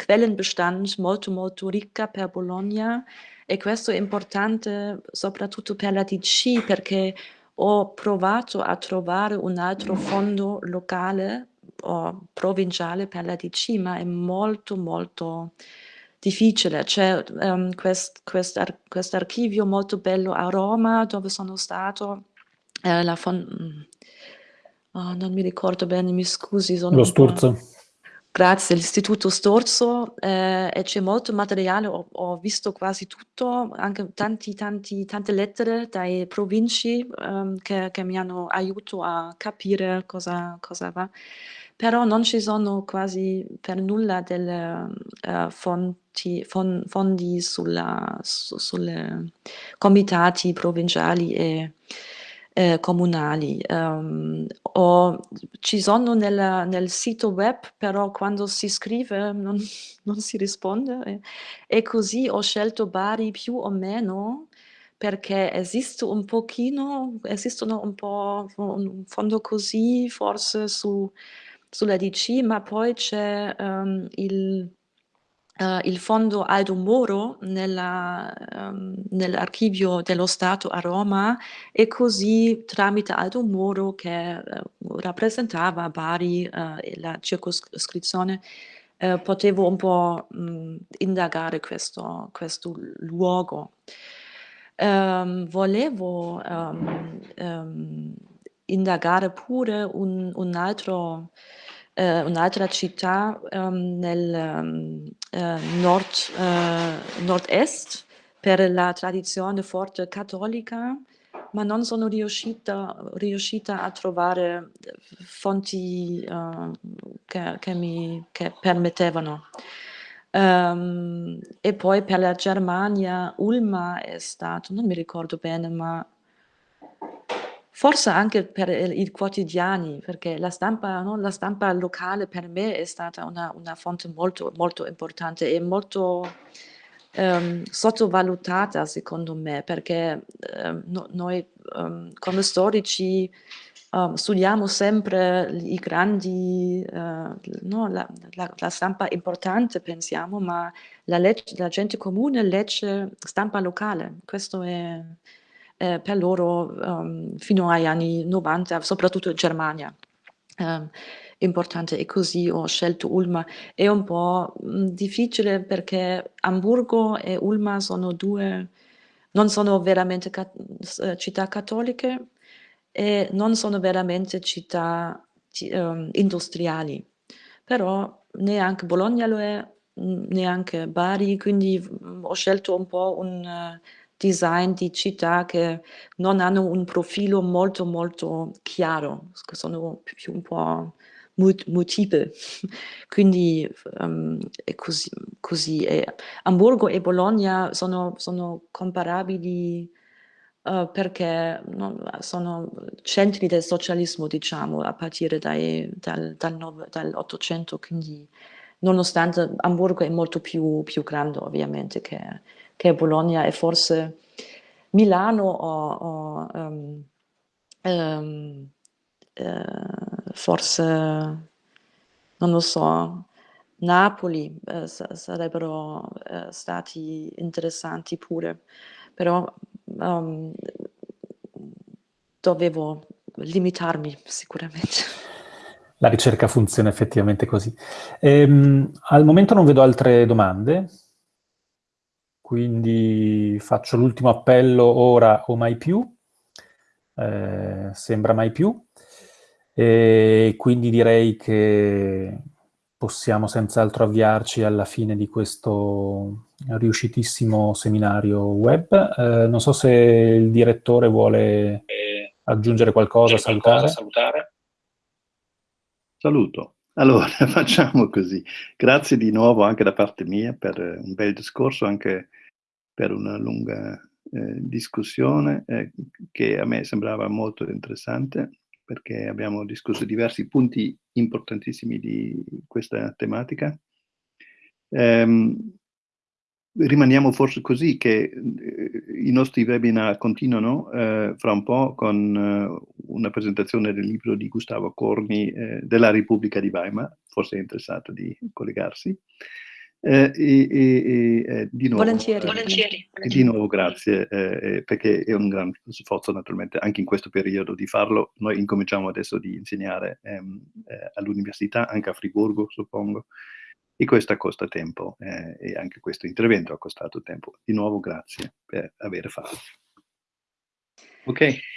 Quellenbestand molto molto ricca per Bologna e questo è importante soprattutto per la DC perché ho provato a trovare un altro fondo locale o provinciale per la DC, ma è molto molto difficile. C'è um, quest, quest, ar, questo archivio molto bello a Roma dove sono stato, eh, la oh, non mi ricordo bene, mi scusi. Lo Sturzo. Grazie, l'Istituto Storzo eh, e c'è molto materiale, ho, ho, visto quasi tutto, anche tanti, tanti, tante lettere dai provinci um, che, che, mi hanno aiutato a capire cosa, cosa va però non ci sono quasi per nulla delle uh, fonti, fon, fondi sulla, su, sulle comitati provinciali e eh, comunali. Um, o, ci sono nel, nel, sito web, però quando si scrive non, non si risponde e, e, così ho scelto Bari più o meno perché esiste un pochino, esistono un po' un fondo così forse su sulla DC, ma poi c'è um, il, uh, il, fondo Aldo Moro nella, um, nell'archivio dello Stato a Roma e così tramite Aldo Moro che uh, rappresentava Bari uh, e la circoscrizione potevo un po' mh, indagare questo, questo luogo. Um, volevo indagare pure un, un altro eh, un'altra città um, nel um, nord, eh, nord-est per la tradizione forte cattolica, ma non sono riuscita, riuscita a trovare fonti uh, che, che, mi che permettevano. Um, e poi per la Germania Ulma è stato, non mi ricordo bene, ma forse anche per i quotidiani, perché la stampa, no, la stampa locale per me è stata una una fonte molto, molto importante e molto, ehm, sottovalutata secondo me, perché, ehm, no noi, ehm, come storici, uhm, studiamo sempre i grandi, ehm, no, la la la stampa importante pensiamo, ma la legg la gente comune legge stampa locale. Questo è ehm, per loro, uhm, fino agli anni '90, soprattutto in Germania, ehm, importante e così ho scelto Ulma. È un po', mhmm, difficile perché Amburgo e Ulma sono 2 non sono veramente ca s città cattoliche e non sono veramente città ci ehm, industriali. Però neanche Bologna lo è, mhmm, neanche Bari, quindi, mhmm, ho scelto un po' un design di città che non hanno un profilo molto, molto chiaro, sono più un po' multiple. Quindi, ehm, è così così. E Amburgo e Bologna sono sono comparabili, uhm, perché no sono centri del socialismo, diciamo, a partire dai dal dal dall'800, quindi nonostante Amburgo è molto più più grande ovviamente che che Bologna e forse Milano o o, ehm, ehm, ehm, forse non lo so, Napoli, sa sarebbero, ehm, stati interessanti pure, però, uhm, dovevo limitarmi sicuramente. La ricerca funziona effettivamente così. Ehm, al momento non vedo altre domande. Quindi faccio l'ultimo appello ora o mai più. Ehm, sembra mai più. E quindi direi che possiamo senz'altro avviarci alla fine di questo riuscitissimo seminario web. Ehm, non so se il direttore vuole aggiungere qualcosa, salutare. salutare. Saluto. Allora, facciamo così. Grazie di nuovo anche da parte mia per un bel discorso, anche per una lunga, ehm, discussione, ehm, che a me sembrava molto interessante, perché abbiamo discusso diversi punti importantissimi di questa tematica. Ehm, rimaniamo forse così che, ehm, i nostri webinar continuano, ehm, fra un po' con una presentazione del libro di Gustavo Corni, ehm, della Repubblica di Weimar, forse è interessato di collegarsi. Ehm, e e e, ehm, di nuovo Volentieri, ehm, volentieri. e di nuovo grazie, ehm, perché è un gran sforzo naturalmente anche in questo periodo di farlo. Noi incominciamo adesso di insegnare, ehm, all'università, anche a Friburgo suppongo, e questo costa tempo, ehm, e anche questo intervento ha costato tempo. Di nuovo grazie per aver fatto. Okay.